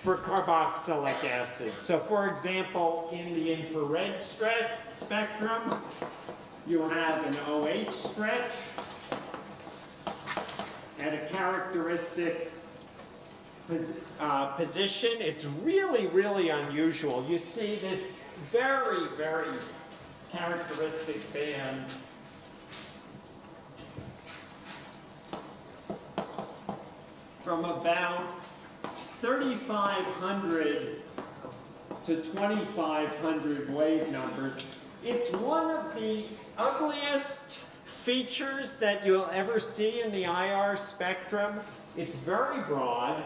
for carboxylic acid. So for example, in the infrared spectrum, you have an OH stretch at a characteristic pos- uh, position. It's really, really unusual. You see this very, very characteristic band from about 3,500 to 2,500 wave numbers. It's one of the ugliest features that you'll ever see in the IR spectrum. It's very broad.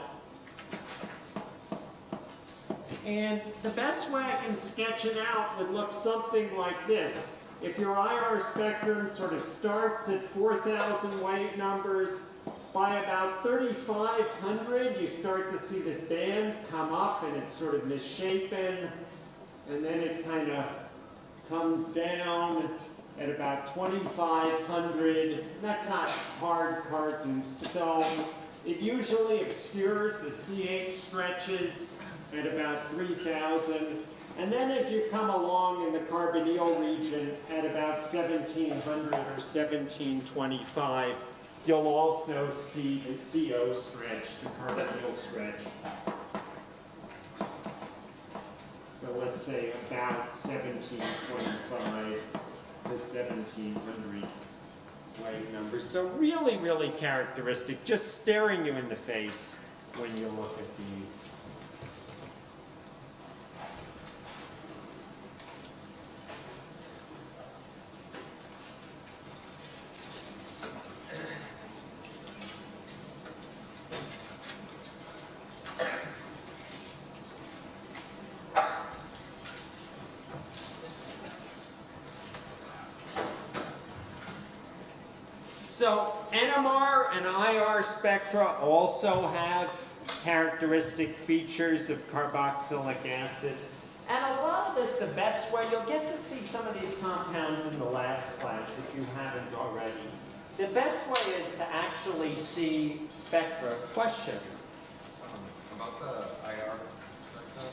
And the best way I can sketch it out would look something like this. If your IR spectrum sort of starts at 4,000 wave numbers, by about 3,500, you start to see this band come up and it's sort of misshapen, and then it kind of comes down at about 2,500. That's not hard carved stone. It usually obscures the CH stretches at about 3,000. And then as you come along in the carbonyl region at about 1700 or 1725, you'll also see the CO stretch, the carbonyl stretch. So let's say about 1725 to 1700 wave numbers. So really, really characteristic, just staring you in the face when you look at these. So NMR and IR spectra also have characteristic features of carboxylic acids. And a lot of this, the best way, you'll get to see some of these compounds in the lab class if you haven't already. The best way is to actually see spectra. Question? Um, About the IR spectrum,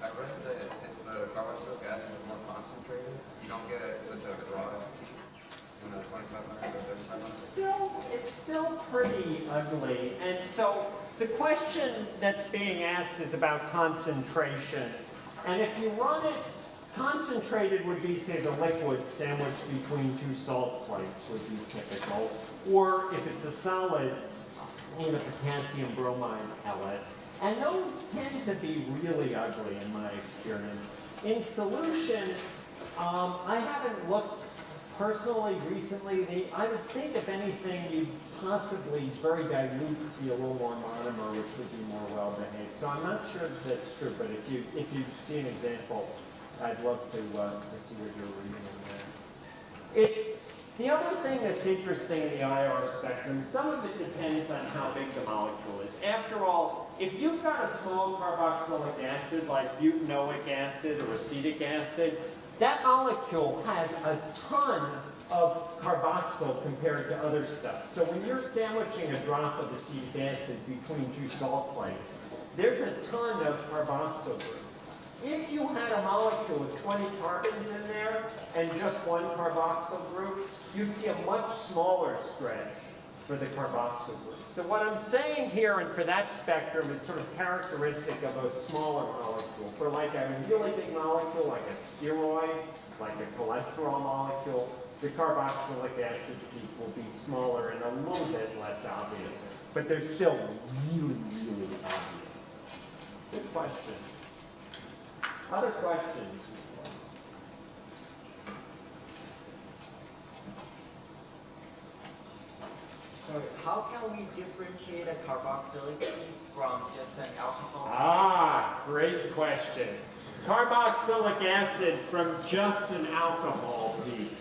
I read that if the carboxylic acid is more concentrated, you don't get such a broad Still, it's still pretty ugly. And so the question that's being asked is about concentration. And if you run it, concentrated would be, say, the liquid sandwiched between two salt plates would be typical. Or if it's a solid, in a potassium bromide pellet. And those tend to be really ugly in my experience. In solution, um, I haven't looked personally recently. The, I would think if anything, you'd possibly very dilute see a little more monomer, which would be more well behaved. So I'm not sure if that's true, but if you if you see an example, I'd love to uh, to see what you're reading in there. It's the other thing that's interesting in the IR spectrum, some of it depends on how big the molecule is. After all, if you've got a small carboxylic acid like butanoic acid or acetic acid, that molecule has a ton of carboxyl compared to other stuff. So when you're sandwiching a drop of acetic acid between two salt plates, there's a ton of carboxyl groups. If you had a molecule with 20 carbons in there and just one carboxyl group, you'd see a much smaller stretch for the carboxyl group. So what I'm saying here, and for that spectrum, is sort of characteristic of a smaller molecule. For like a really big molecule, like a steroid, like a cholesterol molecule, the carboxylic acid peak will be smaller and a little bit less obvious. But they're still really, really obvious. Good question. Other questions? So how can we differentiate a carboxylic from just an alcohol? Ah, great question. Carboxylic acid from just an alcohol peak.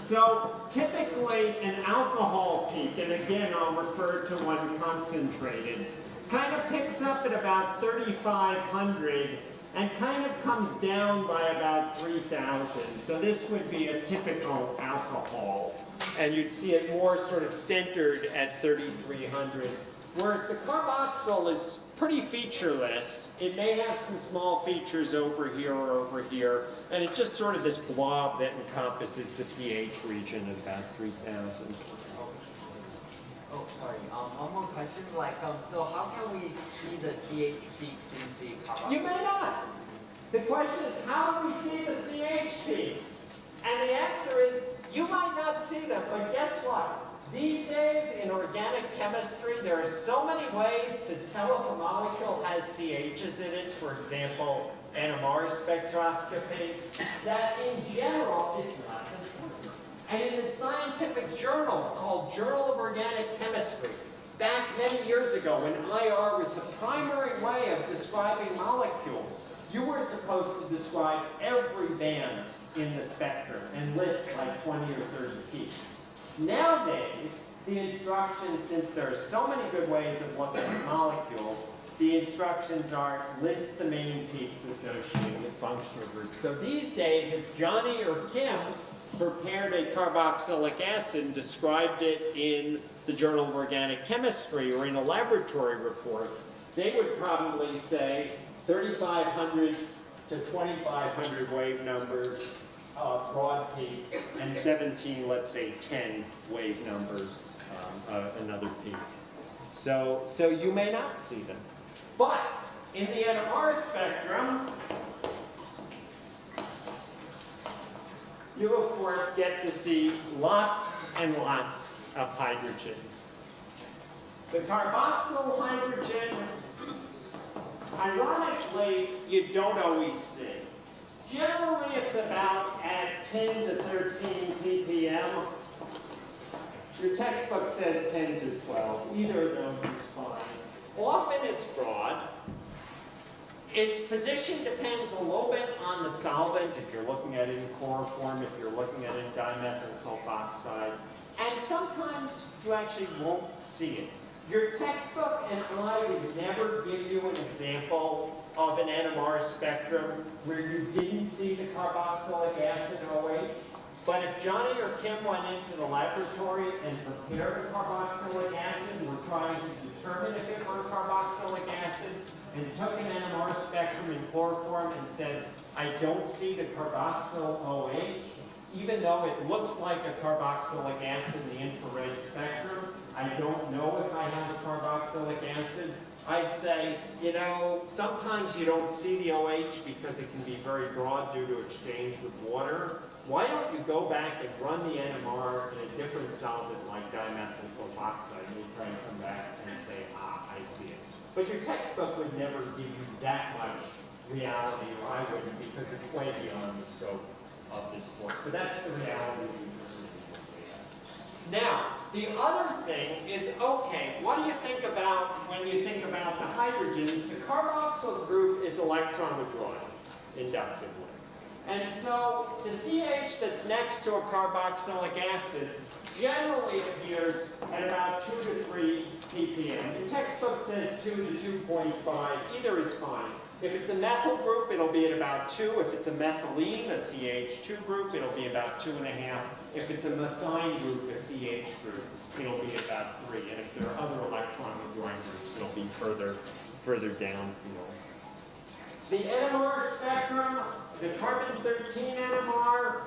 So typically an alcohol peak, and again I'll refer to one concentrated, kind of picks up at about 3,500 and kind of comes down by about 3,000. So this would be a typical alcohol. And you'd see it more sort of centered at 3,300. Whereas the carboxyl is pretty featureless. It may have some small features over here or over here, and it's just sort of this blob that encompasses the CH region at about 3,000. Oh, sorry. Um, one more question. Like, um, so how can we see the CH peaks in the carboxylic? You may not. The question is, how do we see the CH peaks? And the answer is, you might not see them, but guess what? These days, in organic chemistry, there are so many ways to tell if a molecule has CHs in it, for example, NMR spectroscopy, that in general, it's less. And in the scientific journal called Journal of Organic Chemistry, back many years ago when IR was the primary way of describing molecules, you were supposed to describe every band in the spectrum and list like 20 or 30 peaks. Nowadays, the instructions, since there are so many good ways of looking at molecules, the instructions are list the main peaks associated with functional groups. So these days, if Johnny or Kim prepared a carboxylic acid and described it in the Journal of Organic Chemistry or in a laboratory report, they would probably say 3,500 to 2,500 wave numbers, uh, broad peak, and 17, let's say 10 wave numbers, um, uh, another peak. So, so you may not see them. But in the NMR spectrum, you of course get to see lots and lots of hydrogens. The carboxyl hydrogen, ironically, you don't always see. Generally, it's about at 10 to 13 ppm. Your textbook says 10 to 12. Either of those is fine. Often it's broad. Its position depends a little bit on the solvent, if you're looking at it in chloroform, if you're looking at it in dimethyl sulfoxide. And sometimes you actually won't see it. Your textbook and I would never give you an example of an NMR spectrum where you didn't see the carboxylic acid OH. But if Johnny or Kim went into the laboratory and prepared a carboxylic acid and were trying to determine if it were carboxylic acid, and took an NMR spectrum in chloroform and said, I don't see the carboxyl OH, even though it looks like a carboxylic acid in the infrared spectrum, I don't know if I have a carboxylic acid. I'd say, you know, sometimes you don't see the OH because it can be very broad due to exchange with water. Why don't you go back and run the NMR in a different solvent like dimethyl sulfoxide and you try and come back and say, ah, I see it. But your textbook would never give you that much reality, or I wouldn't, because it's way beyond the scope of this book. But that's the reality. Now, the other thing is, okay, what do you think about when you think about the hydrogens? The carboxyl group is electron withdrawing inductively. And so the CH that's next to a carboxylic acid generally appears at about 2 to 3 ppm. The textbook says 2 to 2.5. Either is fine. If it's a methyl group, it'll be at about 2. If it's a methylene, a CH2 group, it'll be about 2.5. If it's a methine group, a CH group, it'll be about 3. And if there are other electron withdrawing groups, it'll be further, further downfield. The NMR spectrum, the carbon-13 NMR,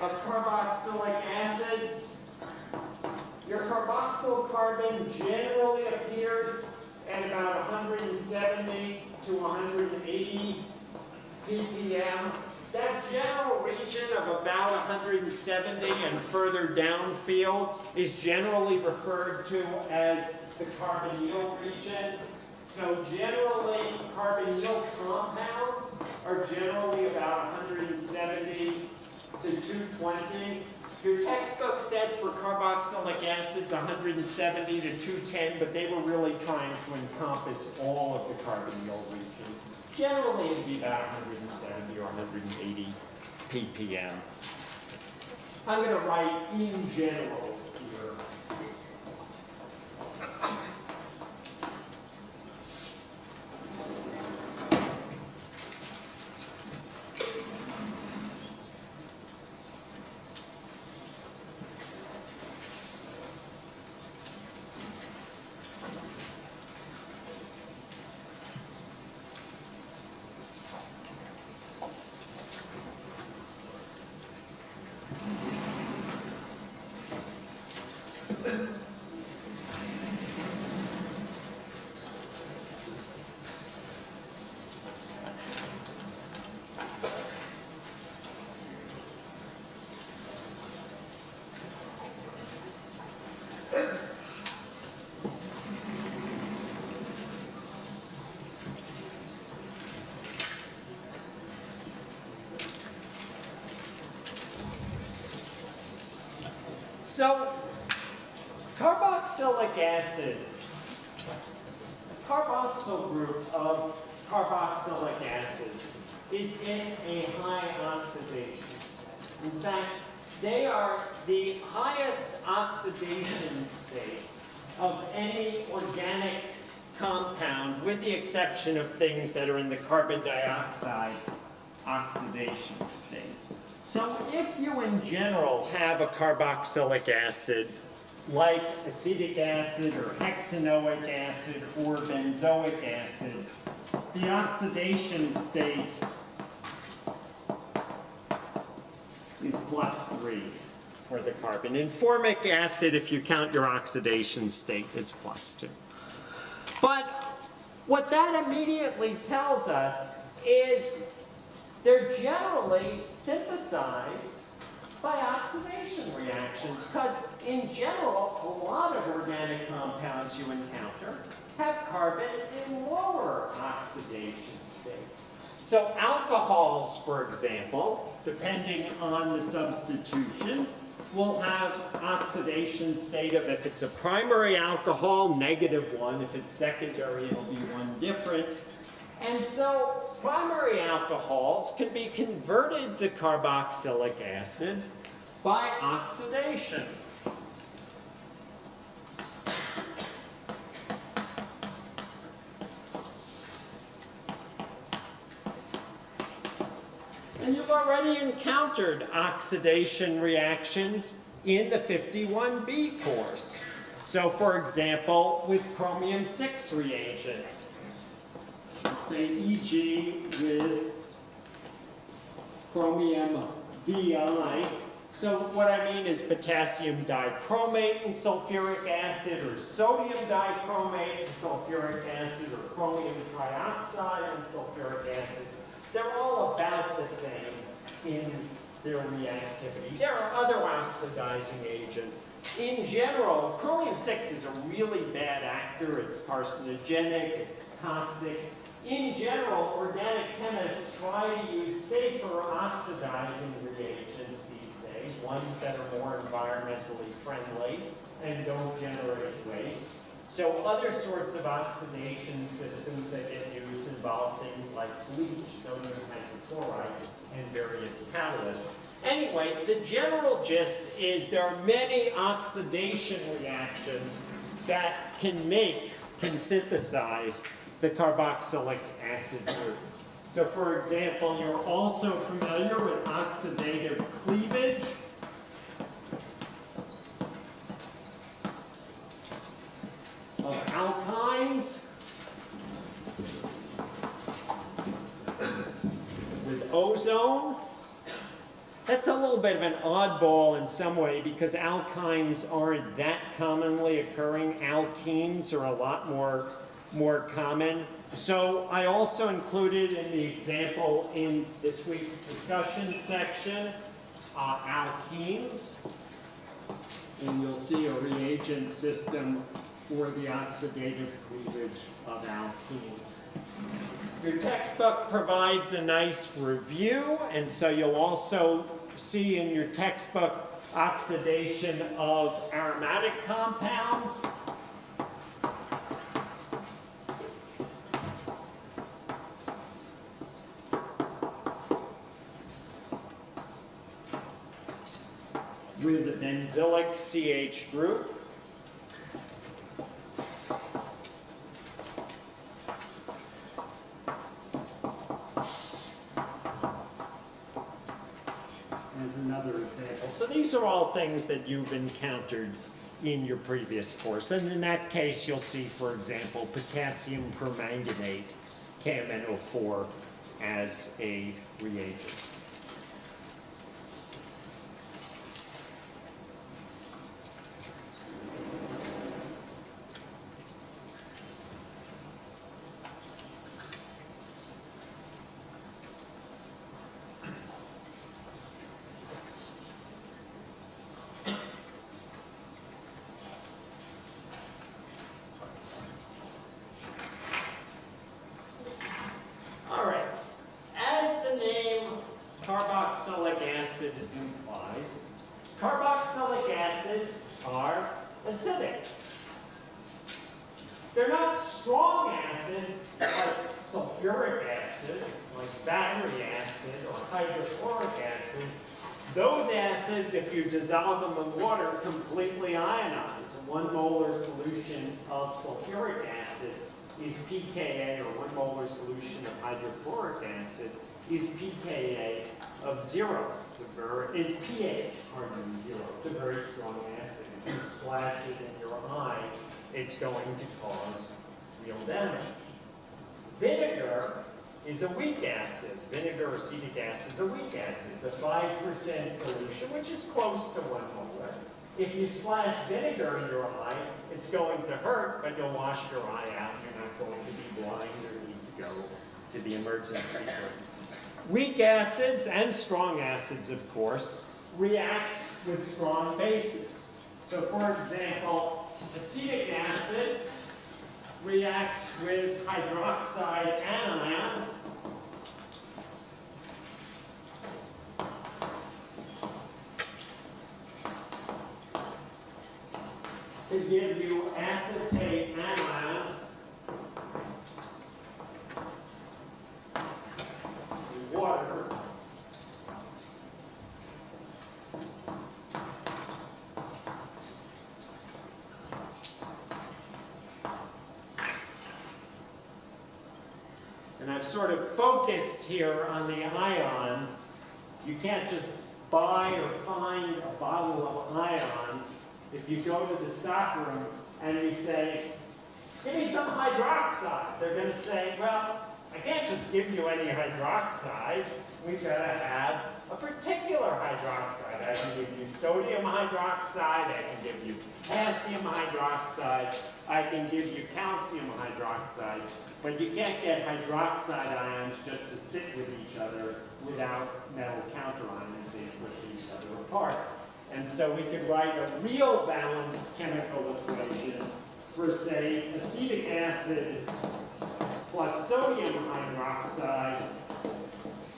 of carboxylic acids. Your carboxyl carbon generally appears at about 170 to 180 ppm. That general region of about 170 and further downfield is generally referred to as the carbonyl region. So generally, carbonyl compounds are generally about 170 to 220. Your textbook said for carboxylic acids 170 to 210, but they were really trying to encompass all of the carbonyl region. Generally, it'd be about 170 or 180 ppm. I'm going to write in general here. So, carboxylic acids, the carboxyl group of carboxylic acids is in a high oxidation. State. In fact, They are the highest oxidation state of any organic compound, with the exception of things that are in the carbon dioxide oxidation state. So if you in general have a carboxylic acid, like acetic acid or hexanoic acid or benzoic acid, the oxidation state is plus three for the carbon. In formic acid, if you count your oxidation state, it's plus two. But what that immediately tells us is they're generally synthesized by oxidation reactions, because in general, a lot of organic compounds you encounter have carbon in lower oxidation states. So alcohols, for example, depending on the substitution, will have oxidation state of, if it's a primary alcohol, negative one. If it's secondary, it'll be one different. And so primary alcohols can be converted to carboxylic acids by oxidation. And you've already encountered oxidation reactions in the 51B course. So for example, with chromium 6 reagents, say EG with chromium VI. So what I mean is potassium dichromate and sulfuric acid, or sodium dichromate and sulfuric acid, or chromium trioxide and sulfuric acid. They're all about the same in their reactivity. There are other oxidizing agents. In general, chromium-6 is a really bad actor. It's carcinogenic, it's toxic. In general, organic chemists try to use safer oxidizing reagents these days, ones that are more environmentally friendly and don't generate waste. So other sorts of oxidation systems that get used involve things like bleach, sodium hypochlorite, and various catalysts. Anyway, the general gist is there are many oxidation reactions that can make, can synthesize the carboxylic acid group. So for example, you're also familiar with oxidative cleavage. of alkynes with ozone. That's a little bit of an oddball in some way because alkynes aren't that commonly occurring. Alkenes are a lot more, more common. So I also included in the example in this week's discussion section, uh, alkenes. And you'll see a reagent system for the oxidative cleavage of alkenes. Your textbook provides a nice review, and so you'll also see in your textbook oxidation of aromatic compounds. With a benzylic CH group. as another example. So these are all things that you've encountered in your previous course. And in that case, you'll see, for example, potassium permanganate, KMNO4, as a reagent. All right. As the name carboxylic acid implies, carboxylic acids are acidic. They're not strong acids like sulfuric acid, like battery acid or hydrochloric acid, Those acids, if you dissolve them in water, completely ionize. A one molar solution of sulfuric acid is pKa, or one molar solution of hydrochloric acid is pKa of zero. It's a very, is pH, pardon me, zero. It's a very strong acid. If you splash it in your eye, it's going to cause real damage. Vinegar is a weak acid. Vinegar or acetic acid is a weak acid. It's a 5% solution, which is close to one molar. If you splash vinegar in your eye, it's going to hurt, but you'll wash your eye out. You're not going to be blind or need to go to the emergency room. Weak acids and strong acids, of course, react with strong bases. So for example, acetic acid reacts with hydroxide anion to give you acetate anion water And I've sort of focused here on the ions. You can't just buy or find a bottle of ions. If you go to the stockroom and you say, give me some hydroxide, they're going to say, well, I can't just give you any hydroxide. We've got to have a particular hydroxide. I can give you sodium hydroxide, I can give you potassium hydroxide, I can give you calcium hydroxide, but you can't get hydroxide ions just to sit with each other without metal counterions, they push each other apart. And so we could write a real balanced chemical equation for, say, acetic acid plus sodium hydroxide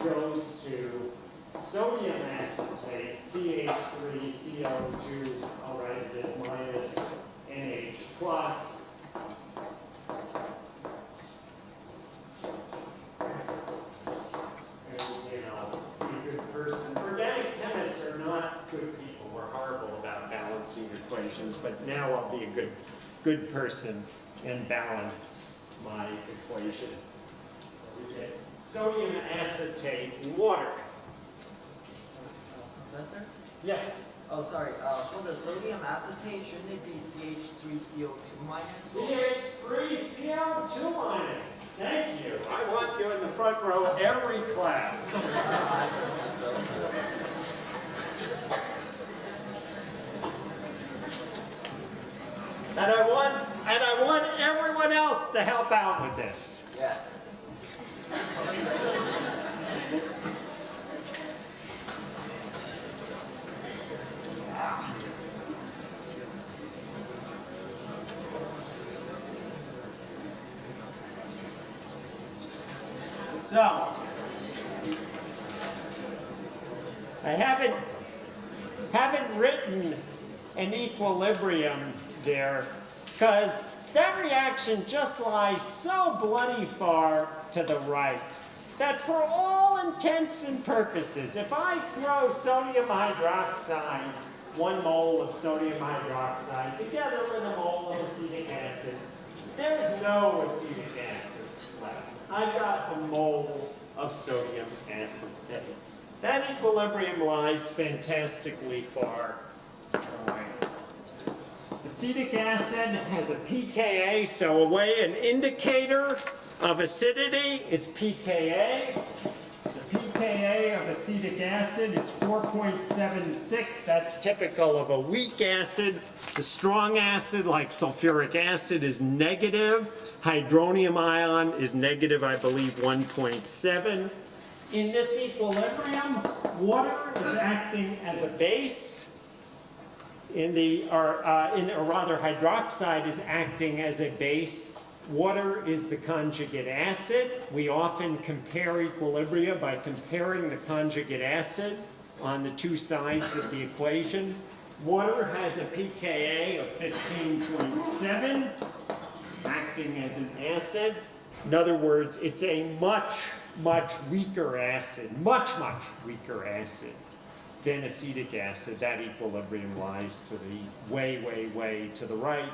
goes to sodium acetate, CH3CO2, I'll write it as minus NH plus. And, you know, be a good person. Organic chemists are not good people. We're horrible about balancing equations, but now I'll be a good, good person and balance my equation. So we get sodium acetate water. Yes. Oh, sorry. Uh, for the sodium acetate, shouldn't it be CH3CO2 minus? CH3CO2 minus. Thank you. I want you in the front row every class. <laughs> And I want, and I want everyone else to help out with this. Yes. So, I haven't, haven't written an equilibrium there because that reaction just lies so bloody far to the right that for all intents and purposes, if I throw sodium hydroxide, one mole of sodium hydroxide, together with a mole of acetic acid, there's no acetic acid left. I've got a mole of sodium acetate. That equilibrium lies fantastically far. Acetic acid has a pKa, so a way an indicator of acidity is pKa. The pKa of acetic acid is 4.76. That's typical of a weak acid. The strong acid, like sulfuric acid, is negative. Hydronium ion is negative, I believe, 1.7. In this equilibrium, water is acting as a base in the, or, uh, in, or rather hydroxide is acting as a base. Water is the conjugate acid. We often compare equilibria by comparing the conjugate acid on the two sides of the equation. Water has a pKa of 15.7, acting as an acid. In other words, it's a much, much weaker acid, much, much weaker acid then acetic acid. That equilibrium lies to the way, way, way to the right.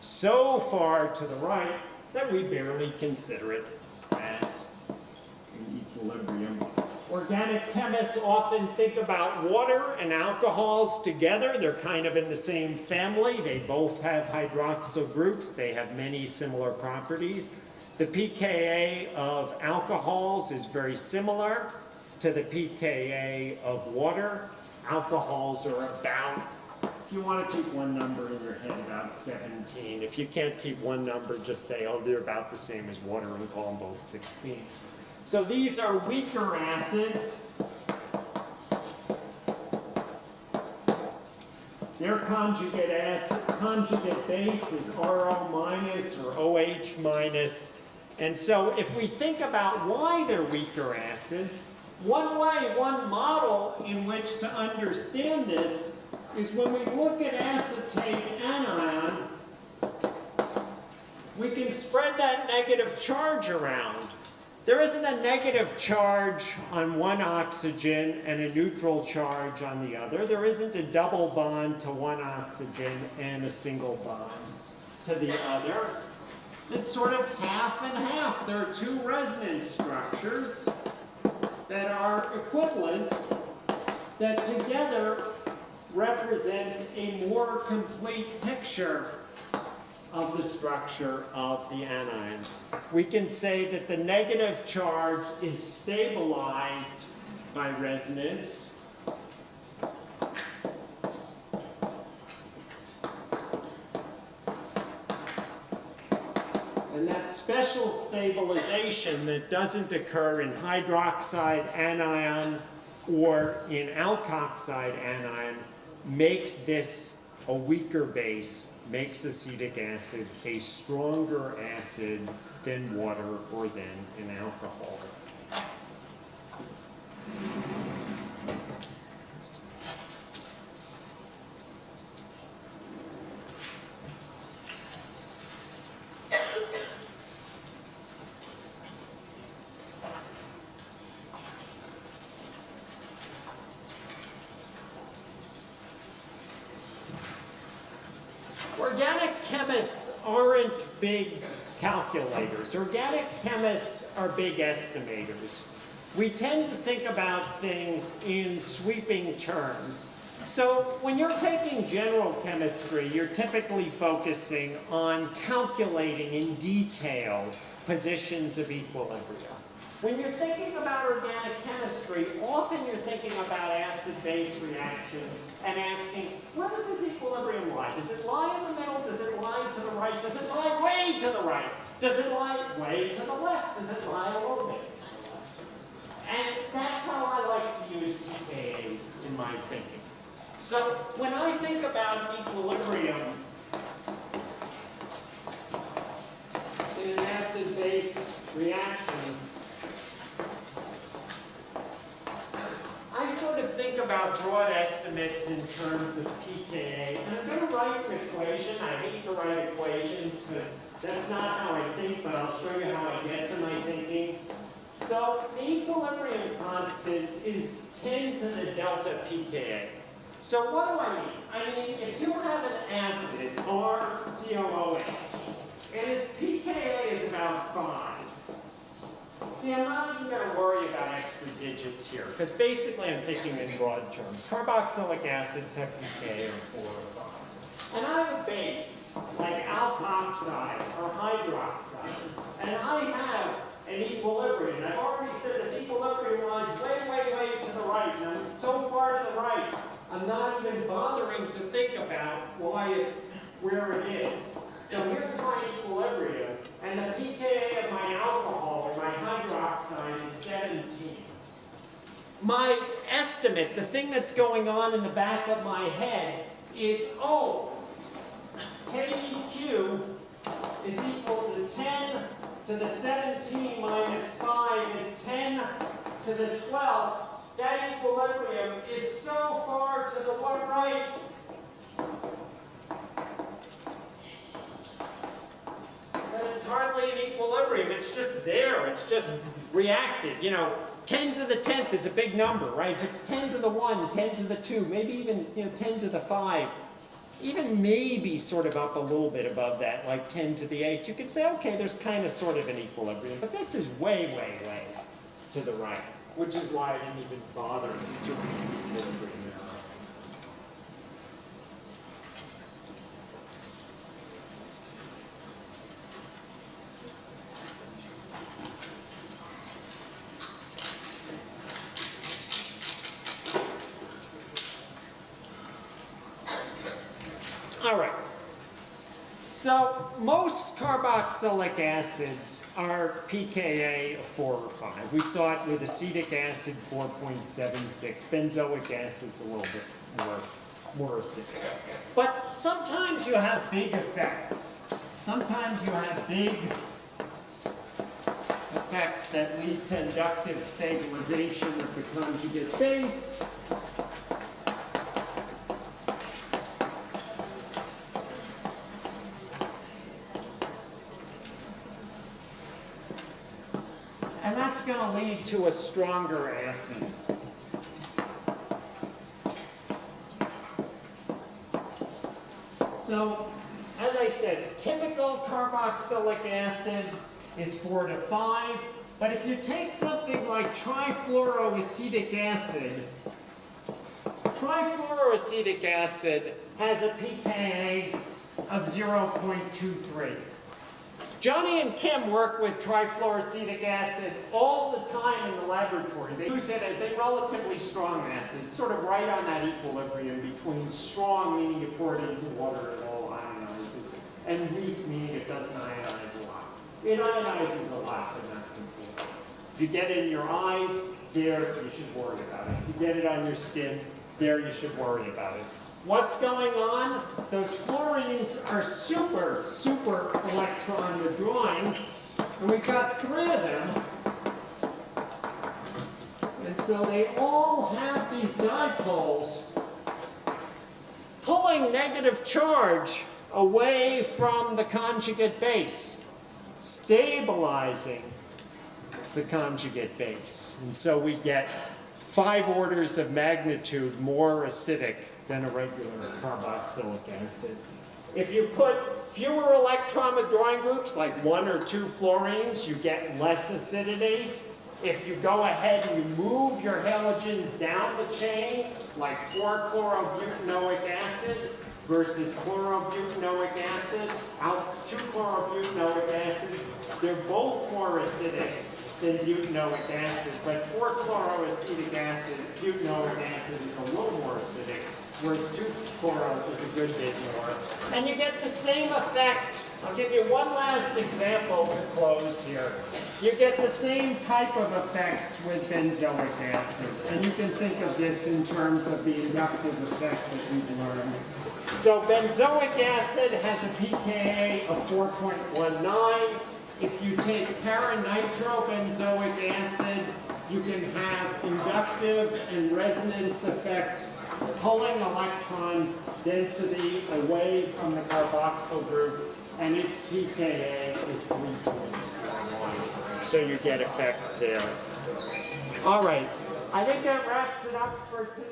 So far to the right that we barely consider it as an equilibrium. Organic chemists often think about water and alcohols together. They're kind of in the same family. They both have hydroxyl groups. They have many similar properties. The pKa of alcohols is very similar to the pKa of water. Alcohols are about, if you want to keep one number in your head, about 17. If you can't keep one number, just say, oh, they're about the same as water and call them both 16. So these are weaker acids. Their conjugate acid, conjugate base is RO minus or OH minus. And so if we think about why they're weaker acids, one way, one model in which to understand this is when we look at acetate anion, we can spread that negative charge around. There isn't a negative charge on one oxygen and a neutral charge on the other. There isn't a double bond to one oxygen and a single bond to the other. It's sort of half and half. There are two resonance structures that are equivalent that together represent a more complete picture of the structure of the anion. We can say that the negative charge is stabilized by resonance. And that special stabilization that doesn't occur in hydroxide anion or in alkoxide anion makes this a weaker base, makes acetic acid a stronger acid than water or than an alcohol. Organic chemists aren't big calculators. Organic chemists are big estimators. We tend to think about things in sweeping terms. So when you're taking general chemistry, you're typically focusing on calculating in detail positions of equilibrium. When you're thinking about organic chemistry, often you're thinking about acid-base reactions and asking, where does this equilibrium lie? Does it lie in the middle? Does it lie to the right? Does it lie way to the right? Does it lie way to the left? Does it lie a little bit? To the left? And that's how I like to use pKa's in my thinking. So when I think about equilibrium in an acid-base reaction, I sort of think about broad estimates in terms of pKa, and I'm going to write an equation. I hate to write equations because that's not how I think, but I'll show you how I get to my thinking. So the equilibrium constant is 10 to the delta pKa. So what do I mean? I mean, if you have an acid, RCOOH, and its pKa is about 5, See, I'm not even going to worry about extra digits here, because basically I'm thinking in broad terms. Carboxylic acids have pKa of 4 or 5. And I have a base, like alkoxide or hydroxide, and I have an equilibrium. I've already said this equilibrium lies way, way, way to the right, and I'm so far to the right, I'm not even bothering to think about why it's where it is. So here's my equilibrium, and the pKa of my alcohol or my hydroxide is 17. My estimate, the thing that's going on in the back of my head is, oh, KEQ is equal to 10 to the 17 minus 5 is 10 to the 12th. That equilibrium is so far to the one right that it's hardly an equilibrium. It's just there. It's just reacted. You know, 10 to the 10th is a big number, right? If it's 10 to the 1, 10 to the 2, maybe even, you know, 10 to the 5, even maybe sort of up a little bit above that, like 10 to the 8th, you could say, okay, there's kind of sort of an equilibrium. But this is way, way, way to the right, which is why I didn't even bother doing the equilibrium there. All right. So most carboxylic acids are pKa of 4 or 5. We saw it with acetic acid 4.76. Benzoic acid's a little bit more, more acidic. But sometimes you have big effects. Sometimes you have big effects that lead to inductive stabilization of the conjugate base. To a stronger acid. So, as I said, typical carboxylic acid is 4 to 5. But if you take something like trifluoroacetic acid, trifluoroacetic acid has a pKa of 0.23. Johnny and Kim work with trifluoroacetic acid all the time in the laboratory. They use it as a relatively strong acid, sort of right on that equilibrium between strong, meaning you pour it into water and all ionizes, and weak, meaning it doesn't ionize a lot. It ionizes a lot, but not completely. If you get it in your eyes, there, you should worry about it. If you get it on your skin, there, you should worry about it. What's going on? Those fluorines are super, super electron withdrawing, and we've got three of them. And so they all have these dipoles pulling negative charge away from the conjugate base, stabilizing the conjugate base. And so we get five orders of magnitude more acidic than a regular carboxylic acid. If you put fewer electron withdrawing groups, like one or two fluorines, you get less acidity. If you go ahead and you move your halogens down the chain, like 4-chlorobutanoic acid versus chlorobutanoic acid, out 2-chlorobutanoic acid, they're both more acidic than butanoic acid, but 4-chloroacetic acid, butanoic acid is a little more acidic, whereas 2-chloro is a good bit more. And you get the same effect. I'll give you one last example to close here. You get the same type of effects with benzoic acid, and you can think of this in terms of the inductive effect that we've learned. So benzoic acid has a pKa of 4.19. If you take paranitrobenzoic acid, you can have inductive and resonance effects pulling electron density away from the carboxyl group, and its pKa is 3.41. So you get effects there. All right, I think that wraps it up for today.